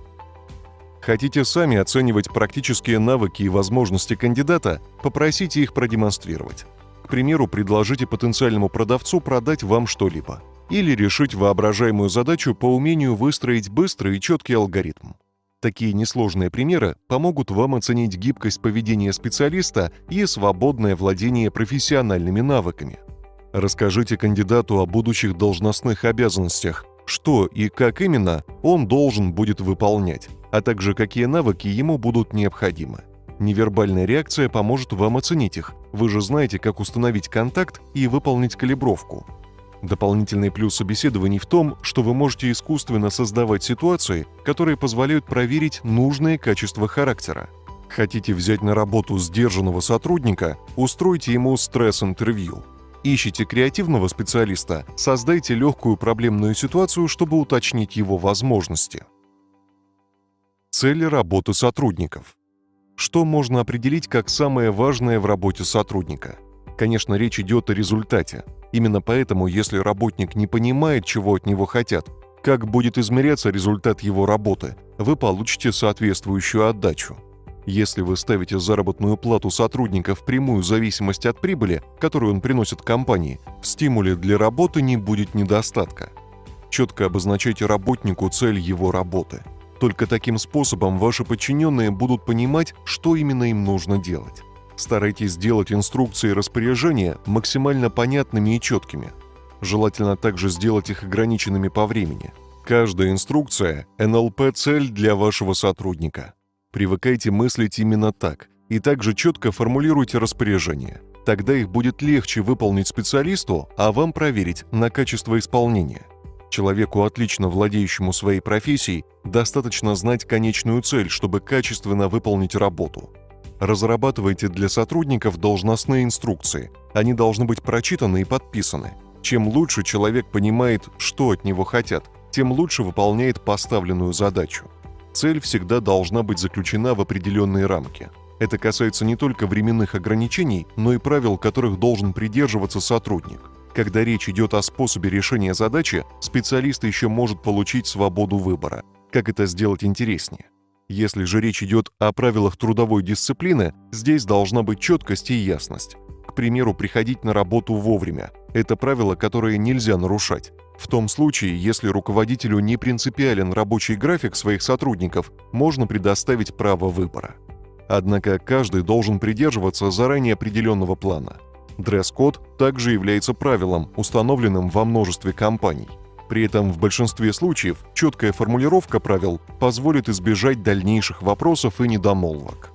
Хотите сами оценивать практические навыки и возможности кандидата, попросите их продемонстрировать. К примеру, предложите потенциальному продавцу продать вам что-либо. Или решить воображаемую задачу по умению выстроить быстрый и четкий алгоритм. Такие несложные примеры помогут вам оценить гибкость поведения специалиста и свободное владение профессиональными навыками. Расскажите кандидату о будущих должностных обязанностях, что и как именно он должен будет выполнять, а также какие навыки ему будут необходимы. Невербальная реакция поможет вам оценить их. Вы же знаете, как установить контакт и выполнить калибровку. Дополнительный плюс собеседований в том, что вы можете искусственно создавать ситуации, которые позволяют проверить нужные качества характера. Хотите взять на работу сдержанного сотрудника, устройте ему стресс-интервью – Ищите креативного специалиста, создайте легкую проблемную ситуацию, чтобы уточнить его возможности. Цели работы сотрудников. Что можно определить как самое важное в работе сотрудника? Конечно, речь идет о результате. Именно поэтому, если работник не понимает, чего от него хотят, как будет измеряться результат его работы, вы получите соответствующую отдачу. Если вы ставите заработную плату сотрудника в прямую зависимость от прибыли, которую он приносит компании, в стимуле для работы не будет недостатка. Четко обозначайте работнику цель его работы. Только таким способом ваши подчиненные будут понимать, что именно им нужно делать. Старайтесь сделать инструкции и распоряжения максимально понятными и четкими. Желательно также сделать их ограниченными по времени. Каждая инструкция – НЛП-цель для вашего сотрудника – Привыкайте мыслить именно так и также четко формулируйте распоряжения. Тогда их будет легче выполнить специалисту, а вам проверить на качество исполнения. Человеку, отлично владеющему своей профессией, достаточно знать конечную цель, чтобы качественно выполнить работу. Разрабатывайте для сотрудников должностные инструкции. Они должны быть прочитаны и подписаны. Чем лучше человек понимает, что от него хотят, тем лучше выполняет поставленную задачу. Цель всегда должна быть заключена в определенные рамки. Это касается не только временных ограничений, но и правил, которых должен придерживаться сотрудник. Когда речь идет о способе решения задачи, специалист еще может получить свободу выбора. Как это сделать интереснее? Если же речь идет о правилах трудовой дисциплины, здесь должна быть четкость и ясность. К примеру, приходить на работу вовремя. Это правило, которое нельзя нарушать. В том случае, если руководителю не принципиален рабочий график своих сотрудников, можно предоставить право выбора. Однако каждый должен придерживаться заранее определенного плана. Дресс-код также является правилом, установленным во множестве компаний. При этом в большинстве случаев четкая формулировка правил позволит избежать дальнейших вопросов и недомолвок.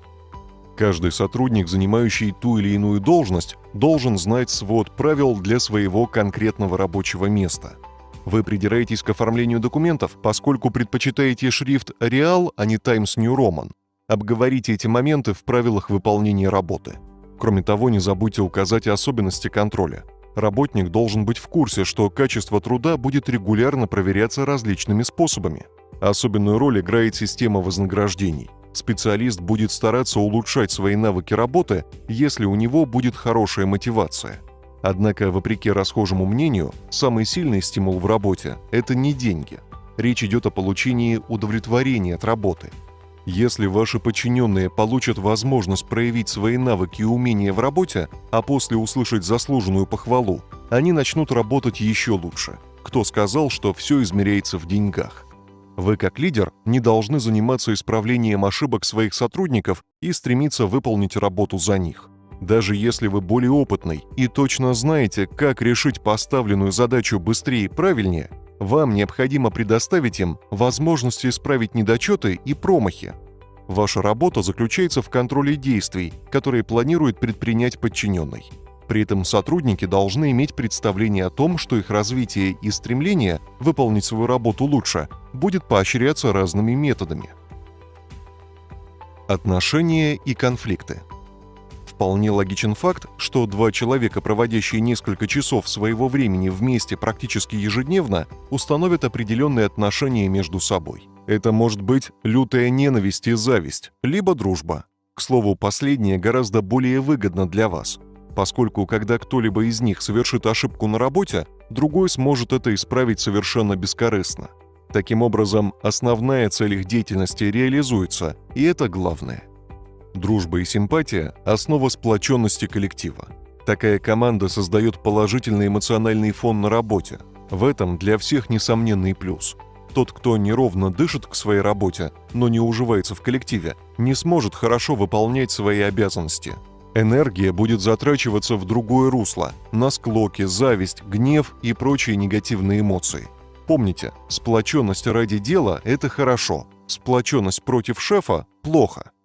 Каждый сотрудник, занимающий ту или иную должность, должен знать свод правил для своего конкретного рабочего места. Вы придираетесь к оформлению документов, поскольку предпочитаете шрифт Real, а не Times New Roman. Обговорите эти моменты в правилах выполнения работы. Кроме того, не забудьте указать особенности контроля – Работник должен быть в курсе, что качество труда будет регулярно проверяться различными способами. Особенную роль играет система вознаграждений. Специалист будет стараться улучшать свои навыки работы, если у него будет хорошая мотивация. Однако, вопреки расхожему мнению, самый сильный стимул в работе – это не деньги. Речь идет о получении удовлетворения от работы – если ваши подчиненные получат возможность проявить свои навыки и умения в работе, а после услышать заслуженную похвалу, они начнут работать еще лучше. Кто сказал, что все измеряется в деньгах? Вы как лидер не должны заниматься исправлением ошибок своих сотрудников и стремиться выполнить работу за них. Даже если вы более опытный и точно знаете, как решить поставленную задачу быстрее и правильнее, вам необходимо предоставить им возможности исправить недочеты и промахи. Ваша работа заключается в контроле действий, которые планирует предпринять подчиненный. При этом сотрудники должны иметь представление о том, что их развитие и стремление выполнить свою работу лучше будет поощряться разными методами. Отношения и конфликты – Вполне логичен факт, что два человека, проводящие несколько часов своего времени вместе практически ежедневно, установят определенные отношения между собой. Это может быть лютая ненависть и зависть, либо дружба. К слову, последнее гораздо более выгодно для вас, поскольку когда кто-либо из них совершит ошибку на работе, другой сможет это исправить совершенно бескорыстно. Таким образом, основная цель их деятельности реализуется, и это главное. Дружба и симпатия – основа сплоченности коллектива. Такая команда создает положительный эмоциональный фон на работе. В этом для всех несомненный плюс. Тот, кто неровно дышит к своей работе, но не уживается в коллективе, не сможет хорошо выполнять свои обязанности. Энергия будет затрачиваться в другое русло – на склоки, зависть, гнев и прочие негативные эмоции. Помните, сплоченность ради дела – это хорошо, сплоченность против шефа – плохо –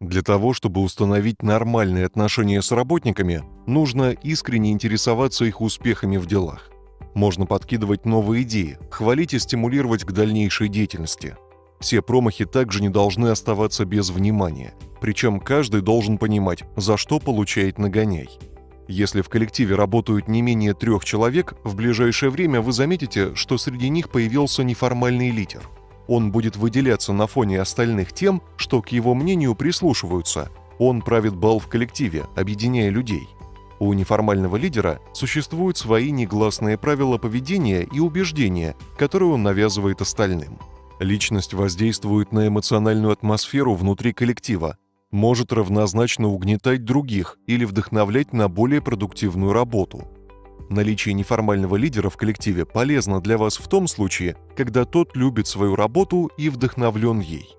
для того, чтобы установить нормальные отношения с работниками, нужно искренне интересоваться их успехами в делах. Можно подкидывать новые идеи, хвалить и стимулировать к дальнейшей деятельности. Все промахи также не должны оставаться без внимания, причем каждый должен понимать, за что получает нагоняй. Если в коллективе работают не менее трех человек, в ближайшее время вы заметите, что среди них появился неформальный лидер – он будет выделяться на фоне остальных тем, что к его мнению прислушиваются. Он правит бал в коллективе, объединяя людей. У неформального лидера существуют свои негласные правила поведения и убеждения, которые он навязывает остальным. Личность воздействует на эмоциональную атмосферу внутри коллектива, может равнозначно угнетать других или вдохновлять на более продуктивную работу – Наличие неформального лидера в коллективе полезно для вас в том случае, когда тот любит свою работу и вдохновлен ей.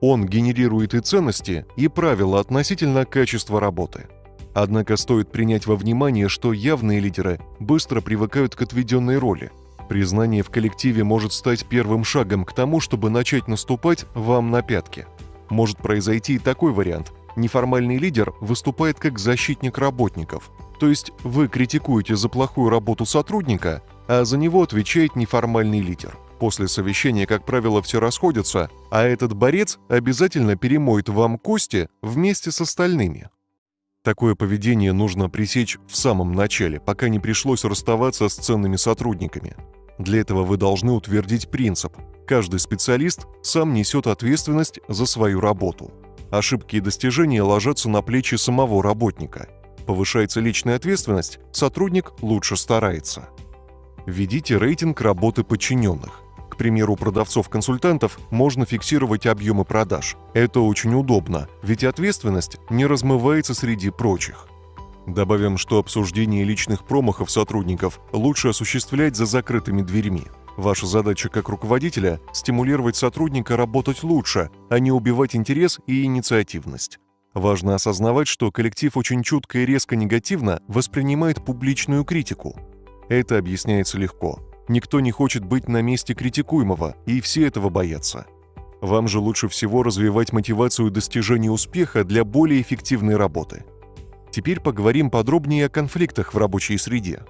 Он генерирует и ценности, и правила относительно качества работы. Однако стоит принять во внимание, что явные лидеры быстро привыкают к отведенной роли. Признание в коллективе может стать первым шагом к тому, чтобы начать наступать вам на пятки. Может произойти и такой вариант. Неформальный лидер выступает как защитник работников – то есть вы критикуете за плохую работу сотрудника, а за него отвечает неформальный лидер. После совещания, как правило, все расходятся, а этот борец обязательно перемоет вам кости вместе с остальными. Такое поведение нужно пресечь в самом начале, пока не пришлось расставаться с ценными сотрудниками. Для этого вы должны утвердить принцип. Каждый специалист сам несет ответственность за свою работу. Ошибки и достижения ложатся на плечи самого работника. Повышается личная ответственность, сотрудник лучше старается. Введите рейтинг работы подчиненных примеру, продавцов-консультантов можно фиксировать объемы продаж. Это очень удобно, ведь ответственность не размывается среди прочих. Добавим, что обсуждение личных промахов сотрудников лучше осуществлять за закрытыми дверьми. Ваша задача как руководителя – стимулировать сотрудника работать лучше, а не убивать интерес и инициативность. Важно осознавать, что коллектив очень чутко и резко негативно воспринимает публичную критику. Это объясняется легко. Никто не хочет быть на месте критикуемого, и все этого боятся. Вам же лучше всего развивать мотивацию достижения успеха для более эффективной работы. Теперь поговорим подробнее о конфликтах в рабочей среде.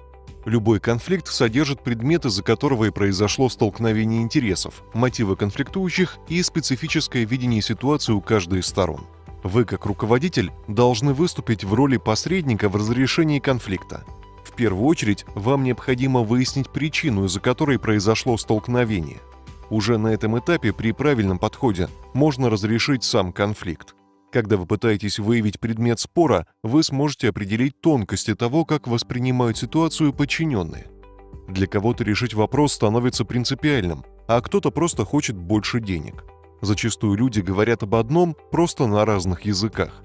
Любой конфликт содержит предмет, из-за которого и произошло столкновение интересов, мотивы конфликтующих и специфическое видение ситуации у каждой из сторон. Вы, как руководитель, должны выступить в роли посредника в разрешении конфликта – в первую очередь, вам необходимо выяснить причину, из-за которой произошло столкновение. Уже на этом этапе при правильном подходе можно разрешить сам конфликт. Когда вы пытаетесь выявить предмет спора, вы сможете определить тонкости того, как воспринимают ситуацию подчиненные. Для кого-то решить вопрос становится принципиальным, а кто-то просто хочет больше денег. Зачастую люди говорят об одном просто на разных языках.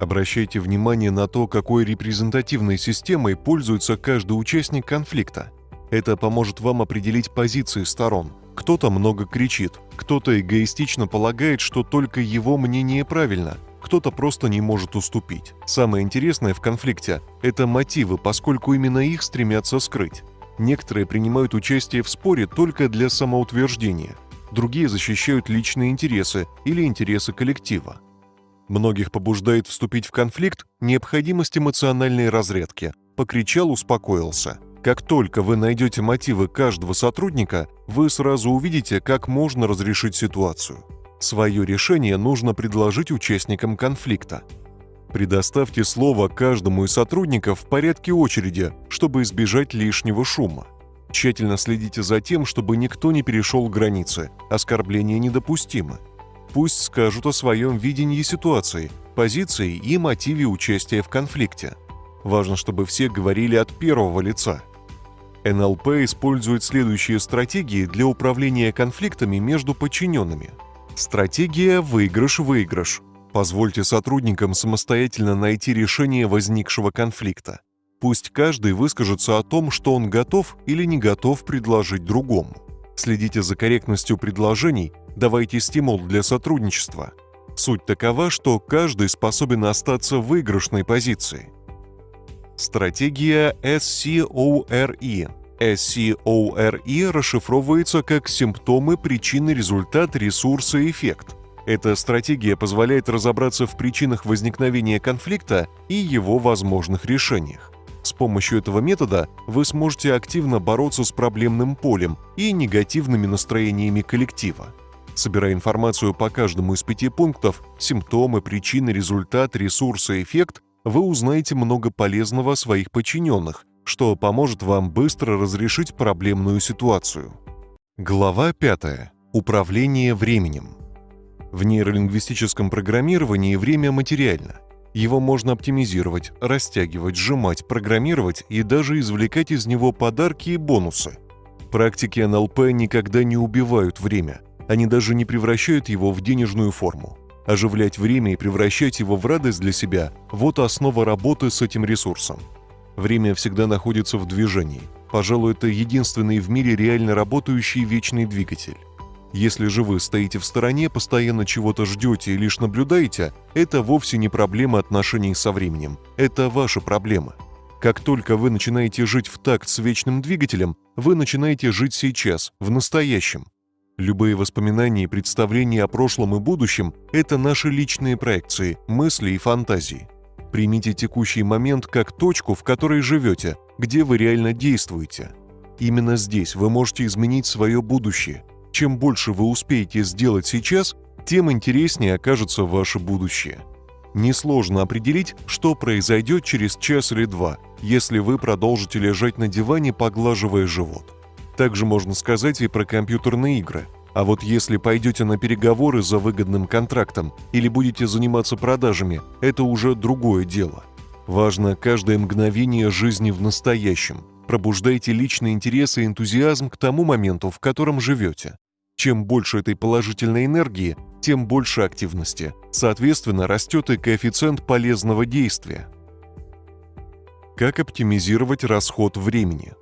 Обращайте внимание на то, какой репрезентативной системой пользуется каждый участник конфликта. Это поможет вам определить позиции сторон. Кто-то много кричит, кто-то эгоистично полагает, что только его мнение правильно, кто-то просто не может уступить. Самое интересное в конфликте – это мотивы, поскольку именно их стремятся скрыть. Некоторые принимают участие в споре только для самоутверждения, другие защищают личные интересы или интересы коллектива. Многих побуждает вступить в конфликт необходимость эмоциональной разрядки. Покричал, успокоился. Как только вы найдете мотивы каждого сотрудника, вы сразу увидите, как можно разрешить ситуацию. Свое решение нужно предложить участникам конфликта. Предоставьте слово каждому из сотрудников в порядке очереди, чтобы избежать лишнего шума. Тщательно следите за тем, чтобы никто не перешел границы. Оскорбления недопустимы. Пусть скажут о своем видении ситуации, позиции и мотиве участия в конфликте. Важно, чтобы все говорили от первого лица. НЛП использует следующие стратегии для управления конфликтами между подчиненными. Стратегия «выигрыш-выигрыш». Позвольте сотрудникам самостоятельно найти решение возникшего конфликта. Пусть каждый выскажется о том, что он готов или не готов предложить другому. Следите за корректностью предложений давайте стимул для сотрудничества. Суть такова, что каждый способен остаться в выигрышной позиции. Стратегия SCORE. SCORE расшифровывается как симптомы, причины, результат, ресурсы, эффект. Эта стратегия позволяет разобраться в причинах возникновения конфликта и его возможных решениях. С помощью этого метода вы сможете активно бороться с проблемным полем и негативными настроениями коллектива. Собирая информацию по каждому из пяти пунктов – симптомы, причины, результат, ресурсы, эффект – вы узнаете много полезного о своих подчиненных, что поможет вам быстро разрешить проблемную ситуацию. Глава 5. Управление временем. В нейролингвистическом программировании время материально. Его можно оптимизировать, растягивать, сжимать, программировать и даже извлекать из него подарки и бонусы. Практики НЛП никогда не убивают время – они даже не превращают его в денежную форму. Оживлять время и превращать его в радость для себя – вот основа работы с этим ресурсом. Время всегда находится в движении. Пожалуй, это единственный в мире реально работающий вечный двигатель. Если же вы стоите в стороне, постоянно чего-то ждете и лишь наблюдаете, это вовсе не проблема отношений со временем. Это ваша проблема. Как только вы начинаете жить в такт с вечным двигателем, вы начинаете жить сейчас, в настоящем. Любые воспоминания и представления о прошлом и будущем – это наши личные проекции, мысли и фантазии. Примите текущий момент как точку, в которой живете, где вы реально действуете. Именно здесь вы можете изменить свое будущее. Чем больше вы успеете сделать сейчас, тем интереснее окажется ваше будущее. Несложно определить, что произойдет через час или два, если вы продолжите лежать на диване, поглаживая живот. Также можно сказать и про компьютерные игры. А вот если пойдете на переговоры за выгодным контрактом или будете заниматься продажами, это уже другое дело. Важно каждое мгновение жизни в настоящем. Пробуждайте личный интерес и энтузиазм к тому моменту, в котором живете. Чем больше этой положительной энергии, тем больше активности. Соответственно, растет и коэффициент полезного действия. Как оптимизировать расход времени?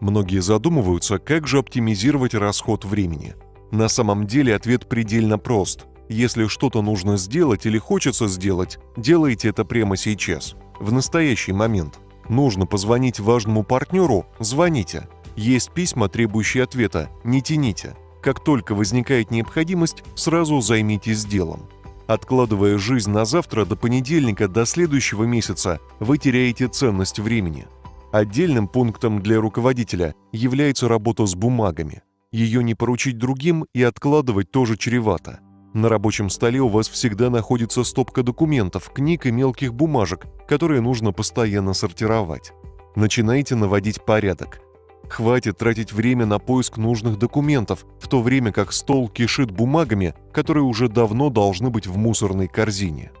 Многие задумываются, как же оптимизировать расход времени. На самом деле ответ предельно прост. Если что-то нужно сделать или хочется сделать, делайте это прямо сейчас, в настоящий момент. Нужно позвонить важному партнеру – звоните. Есть письма, требующие ответа – не тяните. Как только возникает необходимость, сразу займитесь делом. Откладывая жизнь на завтра до понедельника до следующего месяца, вы теряете ценность времени. Отдельным пунктом для руководителя является работа с бумагами. Ее не поручить другим и откладывать тоже чревато. На рабочем столе у вас всегда находится стопка документов, книг и мелких бумажек, которые нужно постоянно сортировать. Начинайте наводить порядок. Хватит тратить время на поиск нужных документов, в то время как стол кишит бумагами, которые уже давно должны быть в мусорной корзине.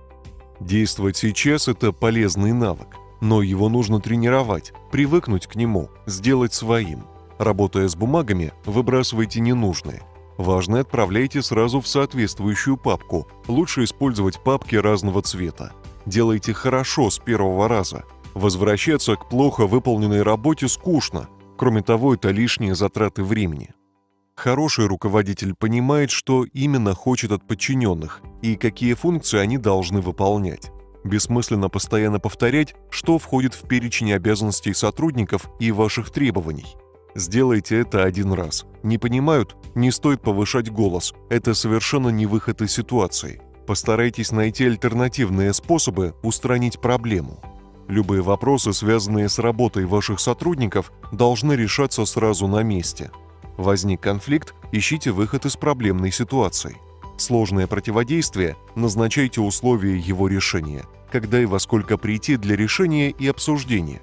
Действовать сейчас – это полезный навык, но его нужно тренировать, привыкнуть к нему, сделать своим. Работая с бумагами, выбрасывайте ненужные. Важное отправляйте сразу в соответствующую папку. Лучше использовать папки разного цвета. Делайте хорошо с первого раза. Возвращаться к плохо выполненной работе скучно – Кроме того, это лишние затраты времени. Хороший руководитель понимает, что именно хочет от подчиненных и какие функции они должны выполнять. Бессмысленно постоянно повторять, что входит в перечень обязанностей сотрудников и ваших требований. Сделайте это один раз. Не понимают? Не стоит повышать голос. Это совершенно не выход из ситуации. Постарайтесь найти альтернативные способы устранить проблему. Любые вопросы, связанные с работой ваших сотрудников, должны решаться сразу на месте. Возник конфликт, ищите выход из проблемной ситуации. Сложное противодействие, назначайте условия его решения, когда и во сколько прийти для решения и обсуждения.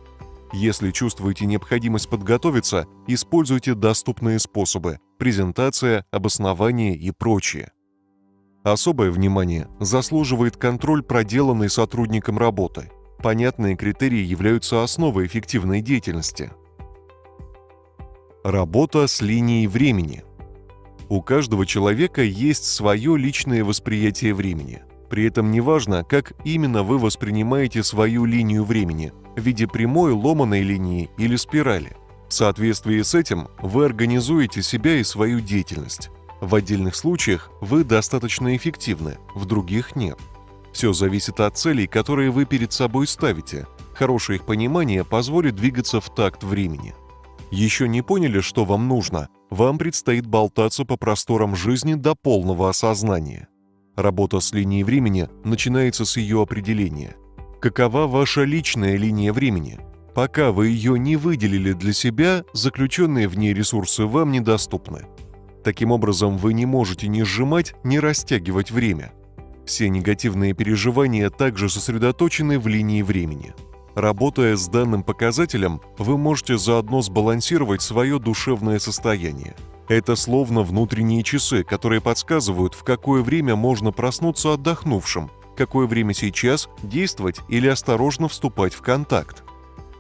Если чувствуете необходимость подготовиться, используйте доступные способы – презентация, обоснование и прочее. Особое внимание заслуживает контроль проделанной сотрудником работы – Понятные критерии являются основой эффективной деятельности. Работа с линией времени. У каждого человека есть свое личное восприятие времени. При этом неважно, как именно вы воспринимаете свою линию времени – в виде прямой, ломаной линии или спирали. В соответствии с этим вы организуете себя и свою деятельность. В отдельных случаях вы достаточно эффективны, в других нет – все зависит от целей, которые вы перед собой ставите. Хорошее их понимание позволит двигаться в такт времени. Еще не поняли, что вам нужно? Вам предстоит болтаться по просторам жизни до полного осознания. Работа с линией времени начинается с ее определения. Какова ваша личная линия времени? Пока вы ее не выделили для себя, заключенные в ней ресурсы вам недоступны. Таким образом, вы не можете ни сжимать, ни растягивать время – все негативные переживания также сосредоточены в линии времени. Работая с данным показателем, вы можете заодно сбалансировать свое душевное состояние. Это словно внутренние часы, которые подсказывают, в какое время можно проснуться отдохнувшим, какое время сейчас действовать или осторожно вступать в контакт.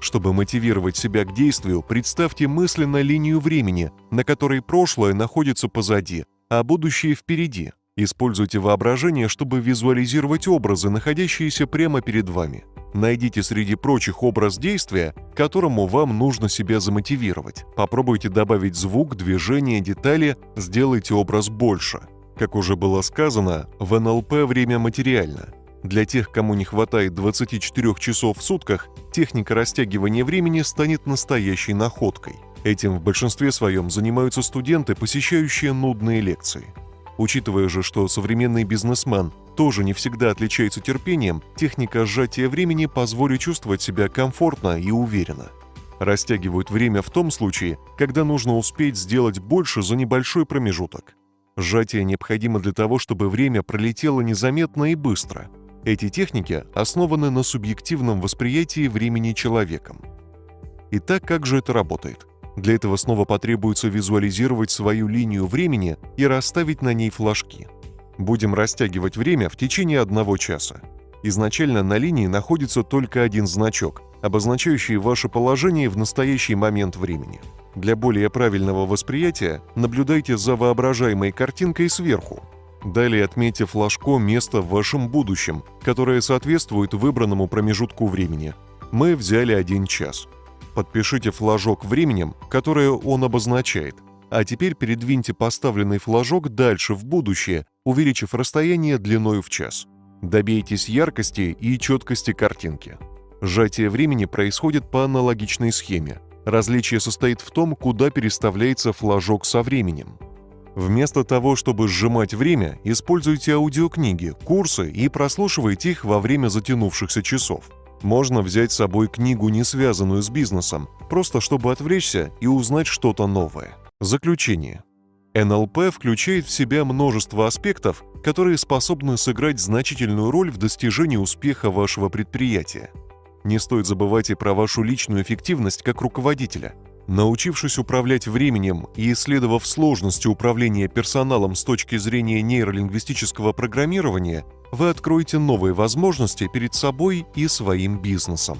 Чтобы мотивировать себя к действию, представьте мысленно линию времени, на которой прошлое находится позади, а будущее впереди – Используйте воображение, чтобы визуализировать образы, находящиеся прямо перед вами. Найдите среди прочих образ действия, которому вам нужно себя замотивировать. Попробуйте добавить звук, движение, детали, сделайте образ больше. Как уже было сказано, в НЛП время материально. Для тех, кому не хватает 24 часов в сутках, техника растягивания времени станет настоящей находкой. Этим в большинстве своем занимаются студенты, посещающие нудные лекции. Учитывая же, что современный бизнесмен тоже не всегда отличается терпением, техника сжатия времени позволит чувствовать себя комфортно и уверенно. Растягивают время в том случае, когда нужно успеть сделать больше за небольшой промежуток. Сжатие необходимо для того, чтобы время пролетело незаметно и быстро. Эти техники основаны на субъективном восприятии времени человеком. Итак, как же это работает? Для этого снова потребуется визуализировать свою линию времени и расставить на ней флажки. Будем растягивать время в течение одного часа. Изначально на линии находится только один значок, обозначающий ваше положение в настоящий момент времени. Для более правильного восприятия наблюдайте за воображаемой картинкой сверху. Далее отметьте флажком место в вашем будущем, которое соответствует выбранному промежутку времени. Мы взяли один час. Подпишите флажок временем, которое он обозначает. А теперь передвиньте поставленный флажок дальше в будущее, увеличив расстояние длиною в час. Добейтесь яркости и четкости картинки. Сжатие времени происходит по аналогичной схеме. Различие состоит в том, куда переставляется флажок со временем. Вместо того, чтобы сжимать время, используйте аудиокниги, курсы и прослушивайте их во время затянувшихся часов. Можно взять с собой книгу, не связанную с бизнесом, просто чтобы отвлечься и узнать что-то новое. Заключение. НЛП включает в себя множество аспектов, которые способны сыграть значительную роль в достижении успеха вашего предприятия. Не стоит забывать и про вашу личную эффективность как руководителя. Научившись управлять временем и исследовав сложности управления персоналом с точки зрения нейролингвистического программирования, вы откроете новые возможности перед собой и своим бизнесом.